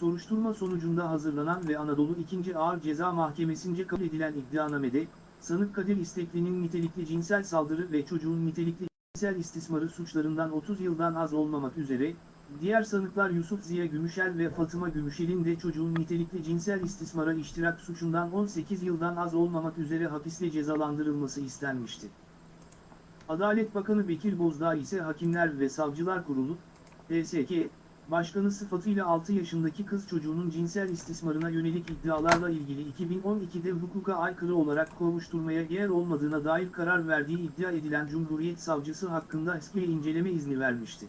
Soruşturma sonucunda hazırlanan ve Anadolu 2. Ağır Ceza Mahkemesi'nce kabul edilen iddianamede, sanık Kadir İstekli'nin nitelikli cinsel saldırı ve çocuğun nitelikli cinsel istismarı suçlarından 30 yıldan az olmamak üzere, diğer sanıklar Yusuf Ziya Gümüşel ve Fatıma Gümüşel'in de çocuğun nitelikli cinsel istismara iştirak suçundan 18 yıldan az olmamak üzere hapiste cezalandırılması istenmişti. Adalet Bakanı Bekir Bozdağ ise Hakimler ve Savcılar Kurulu, HSK, Başkanı sıfatıyla 6 yaşındaki kız çocuğunun cinsel istismarına yönelik iddialarla ilgili 2012'de hukuka aykırı olarak kovuşturmaya yer olmadığına dair karar verdiği iddia edilen Cumhuriyet Savcısı hakkında eski inceleme izni vermişti.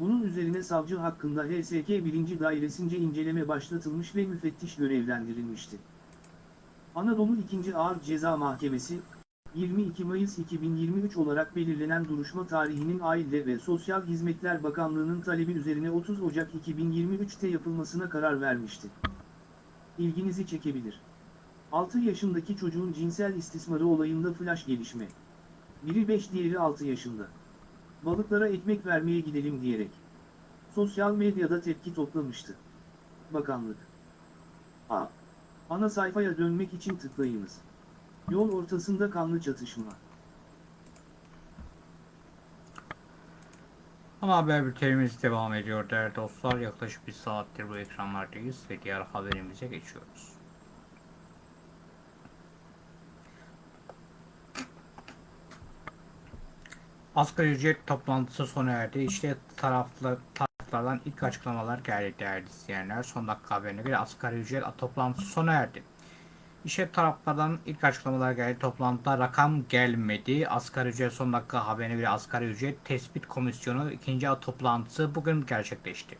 Bunun üzerine savcı hakkında HSK 1. Dairesince inceleme başlatılmış ve müfettiş görevlendirilmişti. Anadolu 2. Ağır Ceza Mahkemesi, 22 Mayıs 2023 olarak belirlenen duruşma tarihinin Aile ve Sosyal Hizmetler Bakanlığı'nın talebi üzerine 30 Ocak 2023'te yapılmasına karar vermişti. İlginizi çekebilir. 6 yaşındaki çocuğun cinsel istismarı olayında flash gelişme. Biri 5 diğeri 6 yaşında. Balıklara ekmek vermeye gidelim diyerek. Sosyal medyada tepki toplamıştı. Bakanlık. A. Ana sayfaya dönmek için tıklayınız. Yol ortasında kanlı çatışma. Ama haber bültenimiz devam ediyor değerli dostlar. Yaklaşık bir saattir bu ekranlardayız ve diğer haberimize geçiyoruz. Asgari ücret toplantısı sona erdi. İşte taraflı, taraflardan ilk açıklamalar geldi değerli izleyenler. Son dakika haberine göre asgari ücret toplantısı sona erdi. İşte taraflardan ilk açıklamalar geldi. Toplantıda rakam gelmedi. Asgari ücret son dakika haberine göre asgari ücret tespit komisyonu ikinci toplantısı bugün gerçekleşti.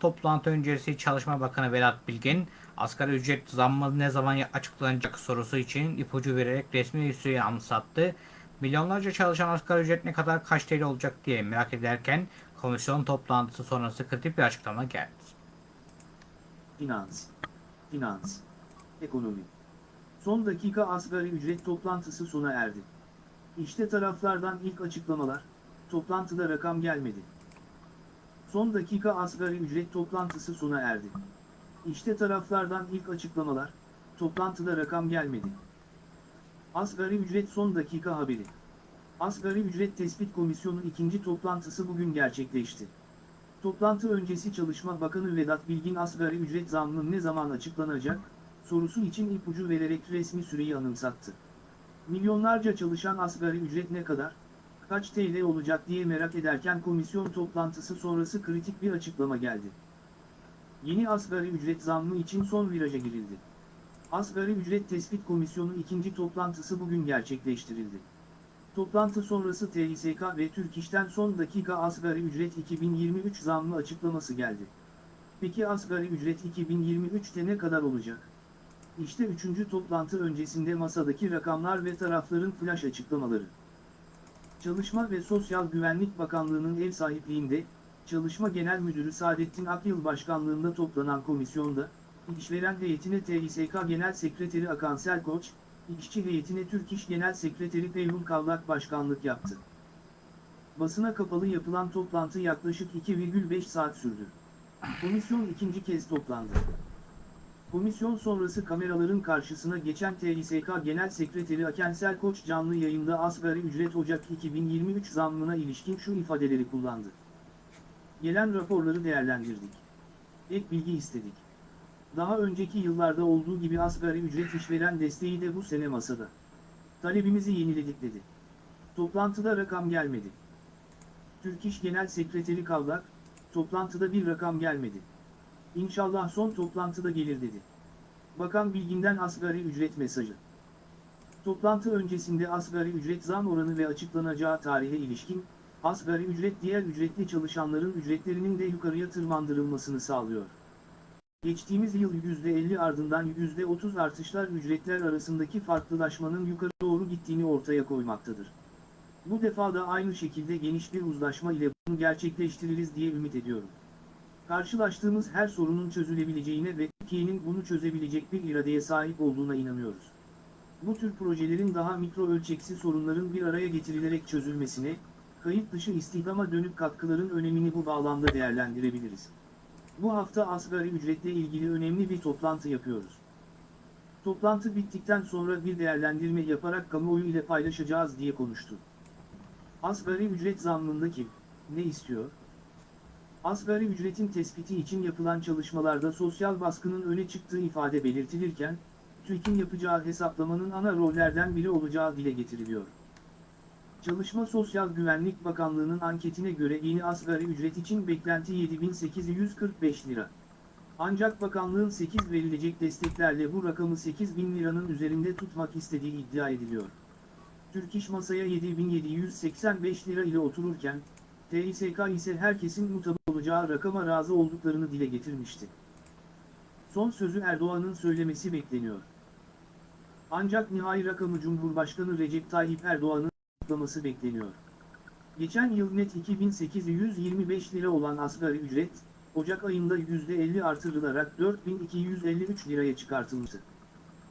Toplantı öncesi Çalışma Bakanı Vedat Bilgin, asgari ücret zammı ne zaman açıklanacak sorusu için ipucu vererek resmi süreyi anımsattı. Milyonlarca çalışan asgari ücret ne kadar kaç TL olacak diye merak ederken komisyon toplantısı sonrası kritik bir açıklama geldi. Finans. Finans. Ekonomi. Son dakika asgari ücret toplantısı sona erdi. İşte taraflardan ilk açıklamalar, toplantıda rakam gelmedi. Son dakika asgari ücret toplantısı sona erdi. İşte taraflardan ilk açıklamalar, toplantıda rakam gelmedi. Asgari ücret son dakika haberi. Asgari ücret tespit komisyonu ikinci toplantısı bugün gerçekleşti. Toplantı öncesi Çalışma Bakanı Vedat Bilgin asgari ücret zammı ne zaman açıklanacak, sorusu için ipucu vererek resmi süreyi anımsattı. Milyonlarca çalışan asgari ücret ne kadar, kaç TL olacak diye merak ederken komisyon toplantısı sonrası kritik bir açıklama geldi. Yeni asgari ücret zammı için son viraja girildi. Asgari ücret tespit komisyonu ikinci toplantısı bugün gerçekleştirildi. Toplantı sonrası TİSK ve Türk İş'ten son dakika asgari ücret 2023 zammı açıklaması geldi. Peki asgari ücret 2023'te ne kadar olacak? İşte üçüncü toplantı öncesinde masadaki rakamlar ve tarafların flash açıklamaları. Çalışma ve Sosyal Güvenlik Bakanlığı'nın ev sahipliğinde, Çalışma Genel Müdürü Saadettin Akyıl Başkanlığında toplanan komisyonda, İşveren heyetine TİSK Genel Sekreteri Akansel Koç, İşçi heyetine Türk İş Genel Sekreteri Peyhun Kavlak başkanlık yaptı. Basına kapalı yapılan toplantı yaklaşık 2,5 saat sürdü. Komisyon ikinci kez toplandı. Komisyon sonrası kameraların karşısına geçen TİSK Genel Sekreteri Akensel Koç canlı yayında asgari ücret Ocak 2023 zammına ilişkin şu ifadeleri kullandı. Gelen raporları değerlendirdik. Ek bilgi istedik. Daha önceki yıllarda olduğu gibi asgari ücret işveren desteği de bu sene masada. Talebimizi yeniledik dedi. Toplantıda rakam gelmedi. Türk İş Genel Sekreteri Kavlak, toplantıda bir rakam gelmedi. İnşallah son toplantıda gelir dedi. Bakan Bilgin'den asgari ücret mesajı. Toplantı öncesinde asgari ücret zam oranı ve açıklanacağı tarihe ilişkin, asgari ücret diğer ücretli çalışanların ücretlerinin de yukarıya tırmandırılmasını sağlıyor. Geçtiğimiz yıl %50 ardından %30 artışlar ücretler arasındaki farklılaşmanın yukarı doğru gittiğini ortaya koymaktadır. Bu defa da aynı şekilde geniş bir uzlaşma ile bunu gerçekleştiririz diye ümit ediyorum. Karşılaştığımız her sorunun çözülebileceğine ve Türkiye'nin bunu çözebilecek bir iradeye sahip olduğuna inanıyoruz. Bu tür projelerin daha mikro ölçeksi sorunların bir araya getirilerek çözülmesine, kayıt dışı istihdama dönük katkıların önemini bu bağlamda değerlendirebiliriz. Bu hafta asgari ücretle ilgili önemli bir toplantı yapıyoruz. Toplantı bittikten sonra bir değerlendirme yaparak kamuoyu ile paylaşacağız diye konuştu. Asgari ücret zammında kim, ne istiyor? Asgari ücretin tespiti için yapılan çalışmalarda sosyal baskının öne çıktığı ifade belirtilirken, TÜİK'in yapacağı hesaplamanın ana rollerden biri olacağı dile getiriliyor. Çalışma Sosyal Güvenlik Bakanlığı'nın anketine göre yeni asgari ücret için beklenti 7845 lira. Ancak bakanlığın 8 verilecek desteklerle bu rakamı 8000 liranın üzerinde tutmak istediği iddia ediliyor. Türk İş masaya 7785 lira ile otururken, TİSK ise herkesin mutabık olacağı rakama razı olduklarını dile getirmişti. Son sözü Erdoğan'ın söylemesi bekleniyor. Ancak nihai rakamı Cumhurbaşkanı Recep Tayyip Erdoğan'ın açıklaması bekleniyor. Geçen yıl net 2825 lira olan asgari ücret, Ocak ayında %50 artırılarak 4253 liraya çıkartılmıştı.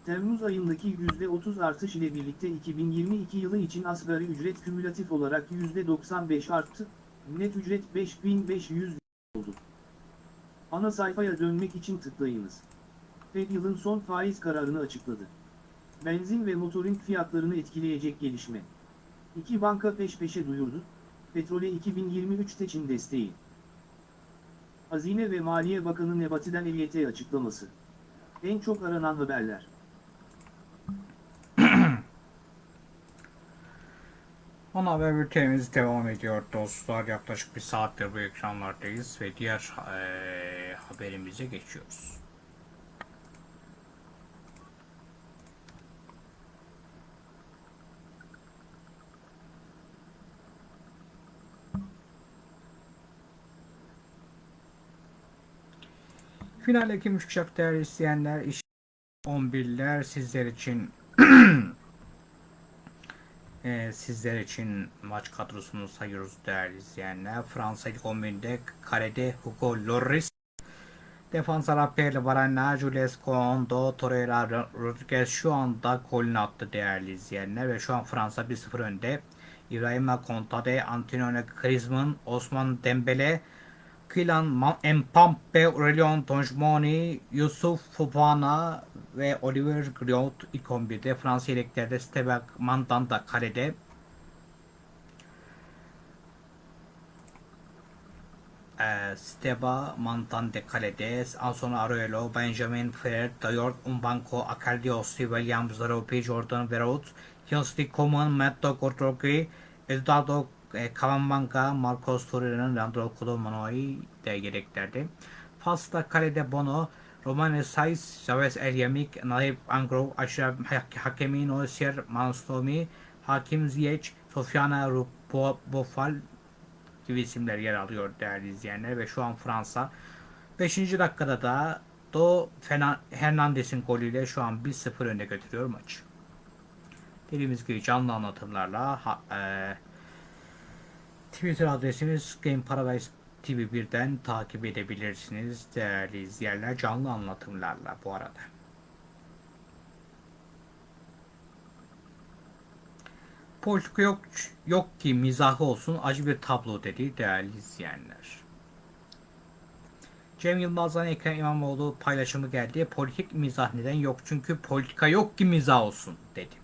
Temmuz ayındaki %30 artış ile birlikte 2022 yılı için asgari ücret kümülatif olarak %95 arttı, net ücret 5500 oldu. Ana sayfaya dönmek için tıklayınız. Fed yılın son faiz kararını açıkladı. Benzin ve motorin fiyatlarını etkileyecek gelişme. İki banka peş peşe duyurdu, petrole 2023'te Çin desteği. Hazine ve Maliye Bakanı Nebati'den EYT açıklaması. En çok aranan haberler. Ana haber bültenimiz devam ediyor dostlar. Yaklaşık bir saattir bu ekranlardayız ve diğer eee, haberimize geçiyoruz. Finale kim çıkacak değerli izleyenler? İş 11'ler sizler için Ee, sizler için maç kadrosunu sayıyoruz değerli izleyenler. Fransa ilk 11'de kalede Hugo Lloris. Defanslara Perle Varane, Jules Kondo, Torreira, Rodriguez şu anda golünü attı değerli izleyenler. Ve şu an Fransa 1-0 önde. İbrahima Kontade, Antonio Griezmann, Osman Dembele, Kylian Mbappe, Aurelien Tchouameni, Yusuf Fofana ve Oliver Giroud ilk 11'de. Fransa yedeklerde Steve Mandan da kalede. Ee, Steba Mantante kalede, Anson Aruelo, Benjamin Fred, Dayort Umbanko, Akaldios, Williams, Zaropi, Jordan Verot, Kingsley Coman, Matto Kortroki, Eduardo e, Kavambanka, Marcos Torreira'nın Leandro Kolomanoi de yedeklerde. Fas'ta kalede Bono, Romane Saiz, Chavez El Yamik, Naip Angro, Aşraf Hakemi, Nosir Manstomi, Hakim Ziyech, Sofiana Bofal gibi isimler yer alıyor değerli izleyenler ve şu an Fransa 5. dakikada da Do Hernandez'in golüyle şu an 1-0 önde götürüyor maçı. Dediğimiz gibi canlı anlatımlarla ha, e, Twitter adresimiz Game Paradise TV1'den takip edebilirsiniz değerli izleyenler canlı anlatımlarla bu arada. Politika yok, yok ki mizahı olsun acı bir tablo dedi değerli izleyenler. Cem Yılmaz'dan Ekrem İmamoğlu paylaşımı geldi. Politik mizah neden yok çünkü politika yok ki mizah olsun dedi.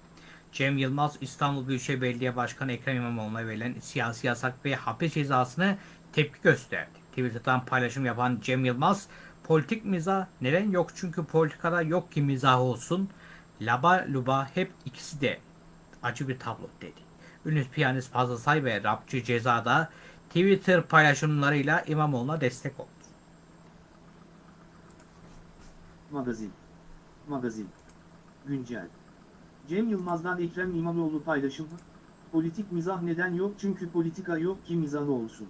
Cem Yılmaz İstanbul Büyükşehir Belediye Başkanı Ekrem İmamoğlu'na verilen siyasi yasak ve hapis cezasını tepki gösterdi. Twitter'dan paylaşım yapan Cem Yılmaz, politik mizah neden yok çünkü politikada yok ki mizah olsun. Laba luba hep ikisi de acı bir tablo dedi. Ünlü piyanist Fazıl Say ve rapçi Ceza'da Twitter paylaşımlarıyla İmamoğlu'na destek oldu. Magazin. Magazin. Güncel. Cem Yılmaz'dan Ekrem İmamoğlu paylaşımı. Politik mizah neden yok çünkü politika yok ki mizahı olsun.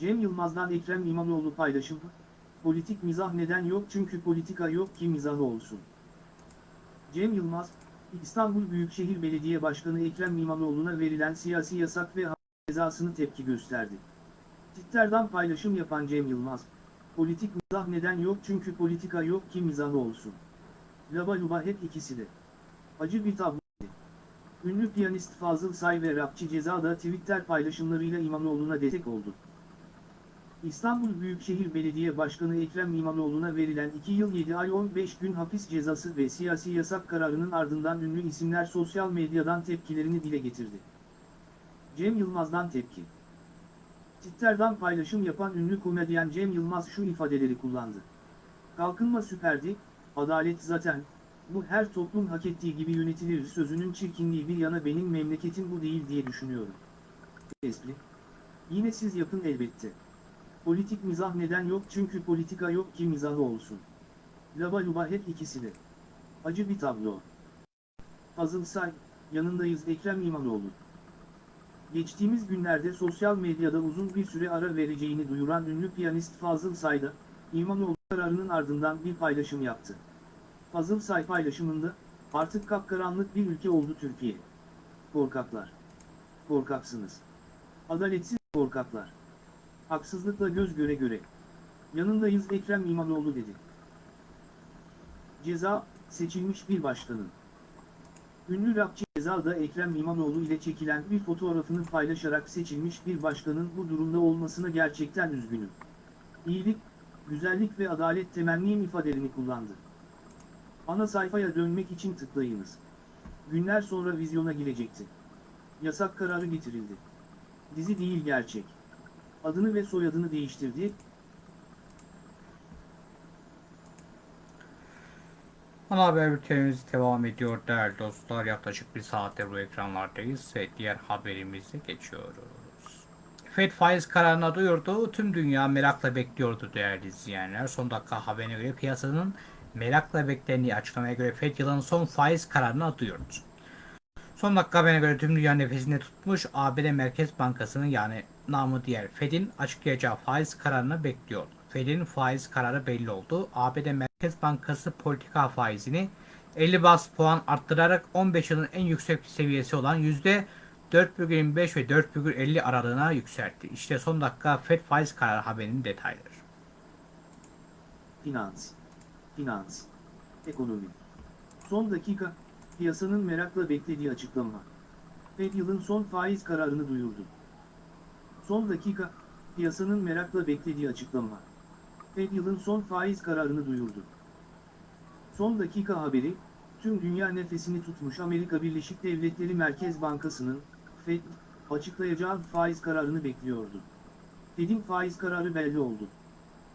Cem Yılmaz'dan Ekrem İmamoğlu paylaşımı. Politik mizah neden yok çünkü politika yok ki mizahı olsun. Cem Yılmaz, İstanbul Büyükşehir Belediye Başkanı Ekrem İmamoğlu'na verilen siyasi yasak ve cezasını tepki gösterdi. Twitter'dan paylaşım yapan Cem Yılmaz, politik mizah neden yok çünkü politika yok ki mizahı olsun. Laba luba hep ikisi de. Acı bir tablo. Ünlü piyanist Fazıl Say ve rapçi Ceza da Twitter paylaşımlarıyla İmamoğlu'na destek oldu. İstanbul Büyükşehir Belediye Başkanı Ekrem İmamoğlu'na verilen 2 yıl 7 ay 15 gün hapis cezası ve siyasi yasak kararının ardından ünlü isimler sosyal medyadan tepkilerini dile getirdi. Cem Yılmaz'dan tepki. Twitter'dan paylaşım yapan ünlü komedyen Cem Yılmaz şu ifadeleri kullandı. Kalkınma süperdi, adalet zaten, bu her toplum hak ettiği gibi yönetilir sözünün çirkinliği bir yana benim memleketim bu değil diye düşünüyorum. Espri. Yine siz yapın elbette. Politik mizah neden yok çünkü politika yok ki mizahı olsun. Laba luba hep ikisi de. Acı bir tablo. Fazıl Say, yanındayız Ekrem İmamoğlu. Geçtiğimiz günlerde sosyal medyada uzun bir süre ara vereceğini duyuran ünlü piyanist Fazıl Say da, İmamoğlu kararının ardından bir paylaşım yaptı. Fazıl Say paylaşımında, artık kapkaranlık bir ülke oldu Türkiye. Korkaklar. Korkaksınız. Adaletsiz korkaklar. Haksızlıkla göz göre göre. Yanındayız Ekrem İmamoğlu dedi. Ceza, seçilmiş bir başkanın. Ünlü rapçi Gezal da Ekrem İmamoğlu ile çekilen bir fotoğrafını paylaşarak seçilmiş bir başkanın bu durumda olmasına gerçekten üzgünüm. İyilik, güzellik ve adalet temennim ifadelerini kullandı. Ana sayfaya dönmek için tıklayınız. Günler sonra vizyona girecekti. Yasak kararı getirildi. Dizi değil gerçek. Adını ve soyadını değiştirdi, Ana haber bültenimiz devam ediyor değerli dostlar. Yaklaşık bir saattir bu ekranlardayız ve diğer haberimize geçiyoruz. FED faiz kararını duyurdu. Tüm dünya merakla bekliyordu değerli izleyenler. Son dakika haberine göre piyasanın merakla beklediği açıklamaya göre FED yılın son faiz kararını duyurdu. Son dakika haberine göre tüm dünya nefesinde tutmuş ABD Merkez Bankası'nın yani namı diğer FED'in açıklayacağı faiz kararını bekliyordu. FED'in faiz kararı belli oldu. ABD Merkez Bankası politika faizini 50 bas puan arttırarak 15 yılın en yüksek seviyesi olan %4,25 ve 4,50 aralığına yükseltti. İşte son dakika FED faiz kararı haberinin detayları. Finans. Finans. Ekonomi. Son dakika, piyasanın merakla beklediği açıklama. Fed yılın son faiz kararını duyurdu. Son dakika, piyasanın merakla beklediği açıklama. Fed yılın son faiz kararını duyurdu. Son dakika haberi, tüm dünya nefesini tutmuş Amerika Birleşik Devletleri Merkez Bankası'nın, Fed, açıklayacağı faiz kararını bekliyordu. Fed'in faiz kararı belli oldu.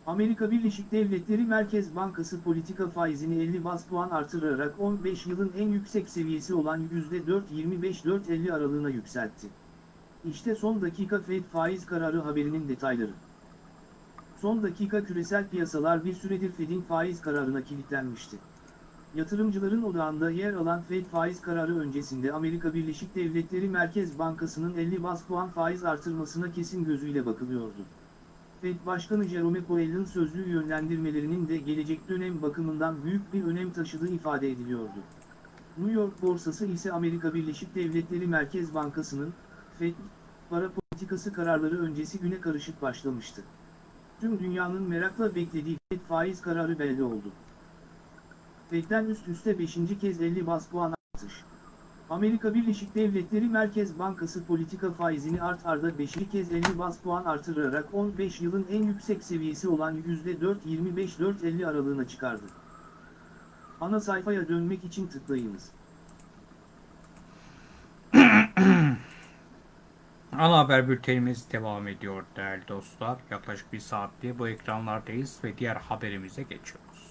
Amerika Birleşik Devletleri Merkez Bankası politika faizini 50 bas puan artırarak 15 yılın en yüksek seviyesi olan %4.25-4.50 aralığına yükseltti. İşte son dakika Fed faiz kararı haberinin detayları. Son dakika küresel piyasalar bir süredir Fed'in faiz kararına kilitlenmişti. Yatırımcıların odağında yer alan Fed faiz kararı öncesinde Amerika Birleşik Devletleri Merkez Bankası'nın 50 bas puan faiz artırmasına kesin gözüyle bakılıyordu. Fed Başkanı Jerome Powell'ın sözlü yönlendirmelerinin de gelecek dönem bakımından büyük bir önem taşıdığı ifade ediliyordu. New York borsası ise Amerika Birleşik Devletleri Merkez Bankası'nın, Fed, para politikası kararları öncesi güne karışık başlamıştı. Tüm dünyanın merakla beklediği Fed faiz kararı belli oldu. Fed'den üst üste 5. kez 50 bas puan artış. Amerika Birleşik Devletleri Merkez Bankası politika faizini art arda 5. kez 50 bas puan artırarak 15 yılın en yüksek seviyesi olan %4.25-4.50 aralığına çıkardı. Ana sayfaya dönmek için tıklayınız. Ana haber bültenimiz devam ediyor değerli dostlar. Yaklaşık bir saattir bu ekranlardayız ve diğer haberimize geçiyoruz.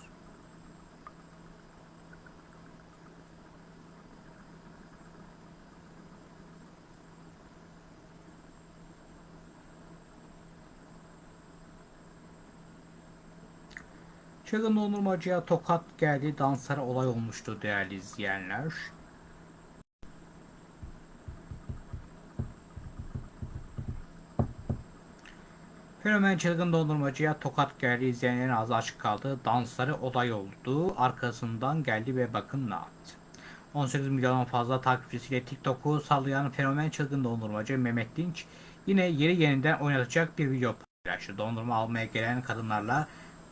Çılgın dondurmacıya tokat geldi. Danslara olay olmuştu değerli izleyenler. Fenomen çılgın dondurmacıya tokat geldi. İzleyenlerin ağzı açık kaldı. Dansları olay oldu. Arkasından geldi ve bakın ne yaptı. 18 milyondan fazla takipçisiyle TikTok'u sallayan fenomen çılgın dondurmacı Mehmet Dinç yine yeri yeniden oynatacak bir video paylaştı. Dondurma almaya gelen kadınlarla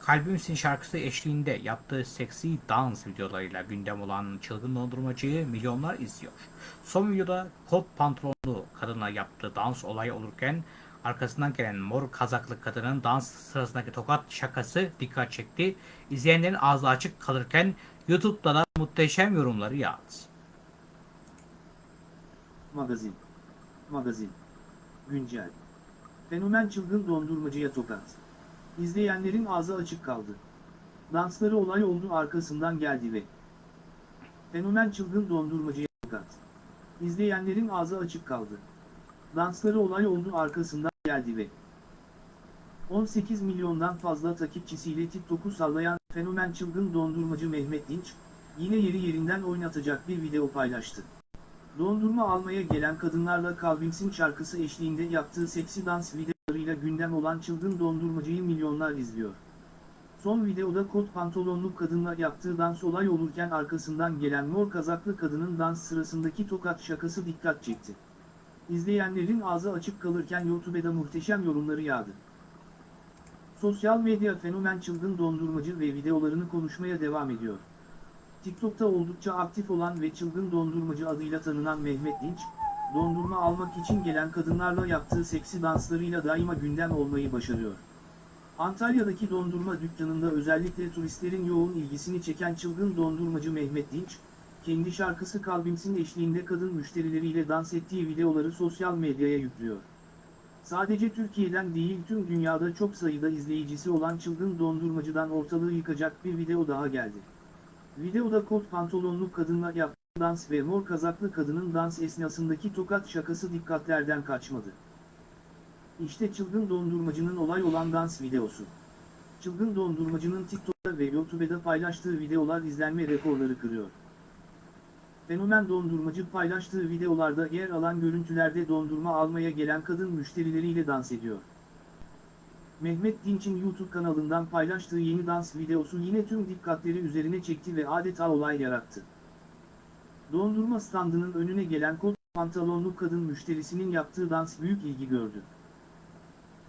Kalbimsin şarkısı eşliğinde yaptığı seksi dans videolarıyla gündem olan çılgın dondurmacıyı milyonlar izliyor. Son videoda kot pantolonlu kadınla yaptığı dans olayı olurken arkasından gelen mor kazaklı kadının dans sırasındaki tokat şakası dikkat çekti. İzleyenlerin ağzı açık kalırken YouTube'da da muhteşem yorumları yağdı. Magazin. Magazin. Güncel. Fenomen çılgın dondurmacıya tokat. İzleyenlerin ağzı açık kaldı. Dansları olay oldu arkasından geldi ve Fenomen çılgın dondurmacıya tokat. İzleyenlerin ağzı açık kaldı. Dansları olay oldu arkasından geldi ve 18 milyondan fazla takipçisiyle TikTok'u sallayan fenomen çılgın dondurmacı Mehmet Dinç, yine yeri yerinden oynatacak bir video paylaştı. Dondurma almaya gelen kadınlarla Kalbimsin şarkısı eşliğinde yaptığı seksi dans videolarıyla gündem olan çılgın dondurmacıyı milyonlar izliyor. Son videoda kot pantolonlu kadınla yaptığı dans olay olurken arkasından gelen mor kazaklı kadının dans sırasındaki tokat şakası dikkat çekti. İzleyenlerin ağzı açık kalırken YouTube'da muhteşem yorumları yağdı. Sosyal medya fenomen çılgın dondurmacı ve videolarını konuşmaya devam ediyor. TikTok'ta oldukça aktif olan ve çılgın dondurmacı adıyla tanınan Mehmet Dinç, dondurma almak için gelen kadınlarla yaptığı seksi danslarıyla daima gündem olmayı başarıyor. Antalya'daki dondurma dükkanında özellikle turistlerin yoğun ilgisini çeken çılgın dondurmacı Mehmet Dinç, kendi şarkısı Kalbimsin eşliğinde kadın müşterileriyle dans ettiği videoları sosyal medyaya yüklüyor. Sadece Türkiye'den değil tüm dünyada çok sayıda izleyicisi olan çılgın dondurmacıdan ortalığı yıkacak bir video daha geldi. Videoda kot pantolonlu kadınla yaptığı dans ve mor kazaklı kadının dans esnasındaki tokat şakası dikkatlerden kaçmadı. İşte çılgın dondurmacının olay olan dans videosu. Çılgın dondurmacının TikTok'ta ve YouTube'da paylaştığı videolar izlenme rekorları kırıyor. Fenomen dondurmacı paylaştığı videolarda yer alan görüntülerde dondurma almaya gelen kadın müşterileriyle dans ediyor. Mehmet Dinç'in YouTube kanalından paylaştığı yeni dans videosu yine tüm dikkatleri üzerine çekti ve adeta olay yarattı. Dondurma standının önüne gelen kot pantolonlu kadın müşterisinin yaptığı dans büyük ilgi gördü.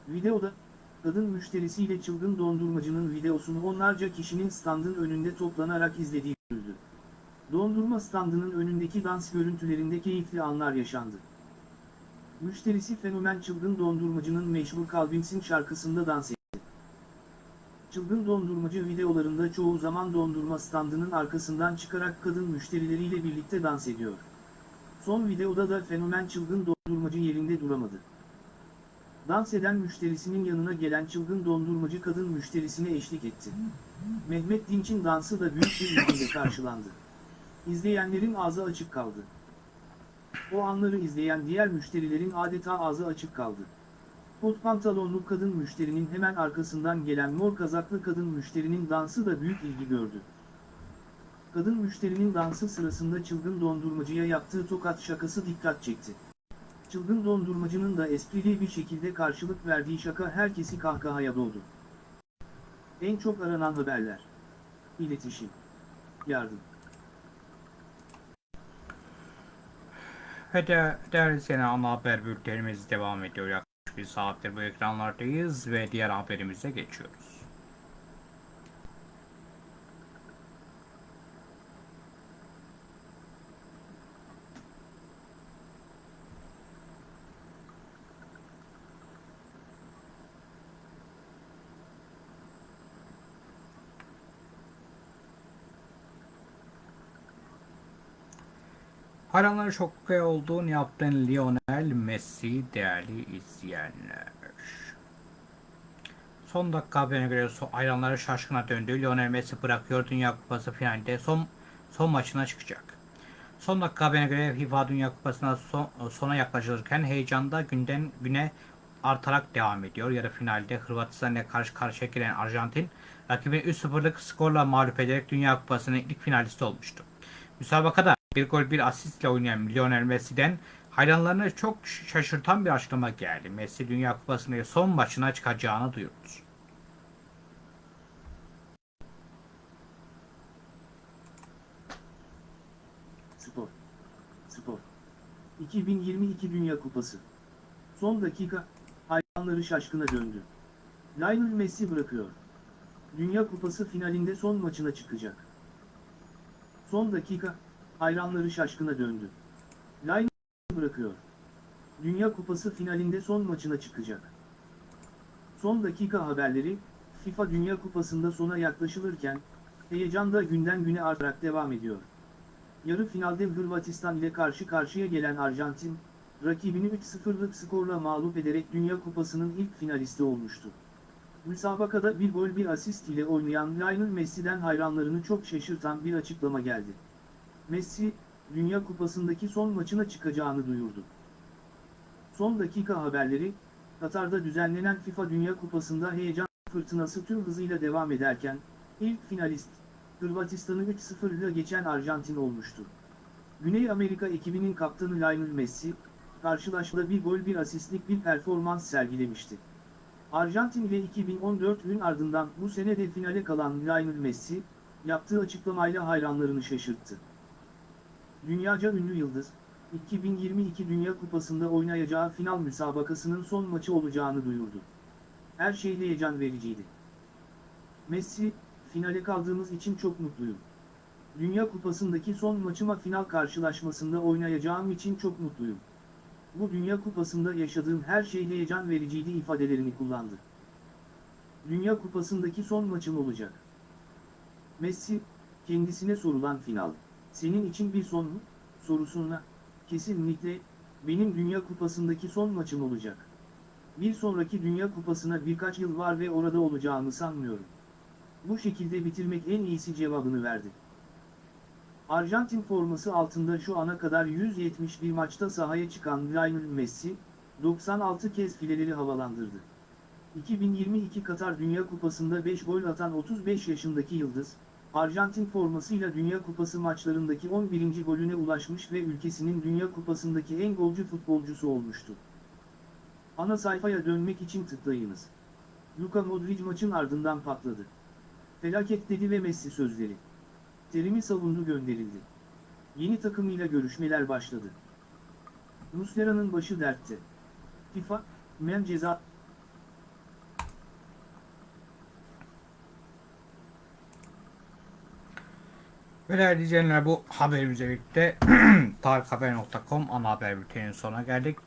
Videoda, kadın müşterisiyle çılgın dondurmacının videosunu onlarca kişinin standın önünde toplanarak izlediği görüldü. Dondurma standının önündeki dans görüntülerinde keyifli anlar yaşandı. Müşterisi fenomen çılgın dondurmacının meşhur Kalbimsin şarkısında dans etti. Çılgın dondurmacı videolarında çoğu zaman dondurma standının arkasından çıkarak kadın müşterileriyle birlikte dans ediyor. Son videoda da fenomen çılgın dondurmacı yerinde duramadı. Dans eden müşterisinin yanına gelen çılgın dondurmacı kadın müşterisine eşlik etti. Mehmet Dinç'in dansı da büyük bir ilgiyle karşılandı. İzleyenlerin ağzı açık kaldı. O anları izleyen diğer müşterilerin adeta ağzı açık kaldı. Kot pantolonlu kadın müşterinin hemen arkasından gelen mor kazaklı kadın müşterinin dansı da büyük ilgi gördü. Kadın müşterinin dansı sırasında çılgın dondurmacıya yaptığı tokat şakası dikkat çekti. Çılgın dondurmacının da esprili bir şekilde karşılık verdiği şaka herkesi kahkahaya doldu. En çok aranan haberler. İletişim. Yardım. Ve de değerli izleyen ana haber bültenimiz devam ediyor. Bir saattir bu ekranlardayız ve diğer haberimize geçiyoruz. Hayranları şoke olduğunu yaptığın Lionel Messi değerli izleyenler. Son dakika haberine göre hayranları şaşkına döndü. Lionel Messi bırakıyor Dünya Kupası finalinde son son maçına çıkacak. Son dakika haberine göre FIFA Dünya Kupası'na son, sona yaklaşılırken heyecanda günden güne artarak devam ediyor. Yarı finalde Hırvatistan'la karşı karşıya gelen Arjantin rakibini 3-0'lık skorla mağlup ederek Dünya Kupası'nın ilk finalisti olmuştu. Müsabakada bir gol bir asistle oynayan Lionel Messi'den hayranlarını çok şaşırtan bir açıklama geldi. Messi Dünya Kupası'nda son maçına çıkacağını duyurdu. Spor. Spor. 2022 Dünya Kupası. Son dakika, hayranları şaşkına döndü. Lionel Messi bırakıyor. Dünya Kupası finalinde son maçına çıkacak. Son dakika, hayranları şaşkına döndü. Messi bırakıyor. Dünya Kupası finalinde son maçına çıkacak. Son dakika haberleri, FIFA Dünya Kupası'nda sona yaklaşılırken, heyecan da günden güne artarak devam ediyor. Yarı finalde Hırvatistan ile karşı karşıya gelen Arjantin, rakibini 3-0'lık skorla mağlup ederek Dünya Kupası'nın ilk finalisti olmuştu. Müsabakada bir gol bir asist ile oynayan Lionel Messi'den hayranlarını çok şaşırtan bir açıklama geldi. Messi, Dünya Kupası'ndaki son maçına çıkacağını duyurdu. Son dakika haberleri, Katar'da düzenlenen FIFA Dünya Kupası'nda heyecan fırtınası tüm hızıyla devam ederken, ilk finalist, Hırvatistan'ı 3-0 ile geçen Arjantin olmuştu. Güney Amerika ekibinin kaptanı Lionel Messi, karşılaşmada bir gol bir asistlik bir performans sergilemişti. Arjantin ile 2014 gün ardından bu sene de finale kalan Lionel Messi, yaptığı açıklamayla hayranlarını şaşırttı. Dünyaca ünlü yıldız, 2022 Dünya Kupası'nda oynayacağı final müsabakasının son maçı olacağını duyurdu. Her şey heyecan vericiydi. Messi, finale kaldığımız için çok mutluyum. Dünya Kupası'ndaki son maçıma final karşılaşmasında oynayacağım için çok mutluyum. Bu Dünya Kupası'nda yaşadığım her şey heyecan vericiydi ifadelerini kullandı. Dünya Kupası'ndaki son maçım olacak. Messi, kendisine sorulan final, senin için bir son mu? sorusuna, kesinlikle, benim Dünya Kupası'ndaki son maçım olacak. Bir sonraki Dünya Kupası'na birkaç yıl var ve orada olacağımı sanmıyorum. Bu şekilde bitirmek en iyisi cevabını verdi. Arjantin forması altında şu ana kadar 171 maçta sahaya çıkan Lionel Messi, 96 kez fileleri havalandırdı. 2022 Katar Dünya Kupası'nda 5 gol atan 35 yaşındaki Yıldız, Arjantin formasıyla Dünya Kupası maçlarındaki 11. golüne ulaşmış ve ülkesinin Dünya Kupası'ndaki en golcü futbolcusu olmuştu. Ana sayfaya dönmek için tıklayınız. Luka Modric maçın ardından patladı. Felaket dedi ve Messi sözleri. Terimi savundu gönderildi. Yeni takımıyla görüşmeler başladı. Muslera'nın başı dertte. FIFA, men ceza... Ve değerli izleyenler bu haberimizle birlikte tarikhaber.com ana haber bülteninin sonuna geldik.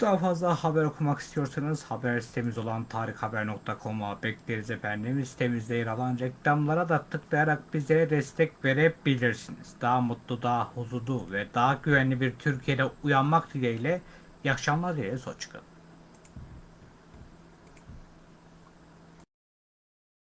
Daha fazla haber okumak istiyorsanız haber sitemiz olan tarikhaber.com'a bekleriz efendim. Sitemizde yer alan reklamlara da tıklayarak bizlere destek verebilirsiniz. Daha mutlu, daha huzurlu ve daha güvenli bir Türkiye'de uyanmak dileğiyle iyi akşamlar dileriz. Hoşçakalın.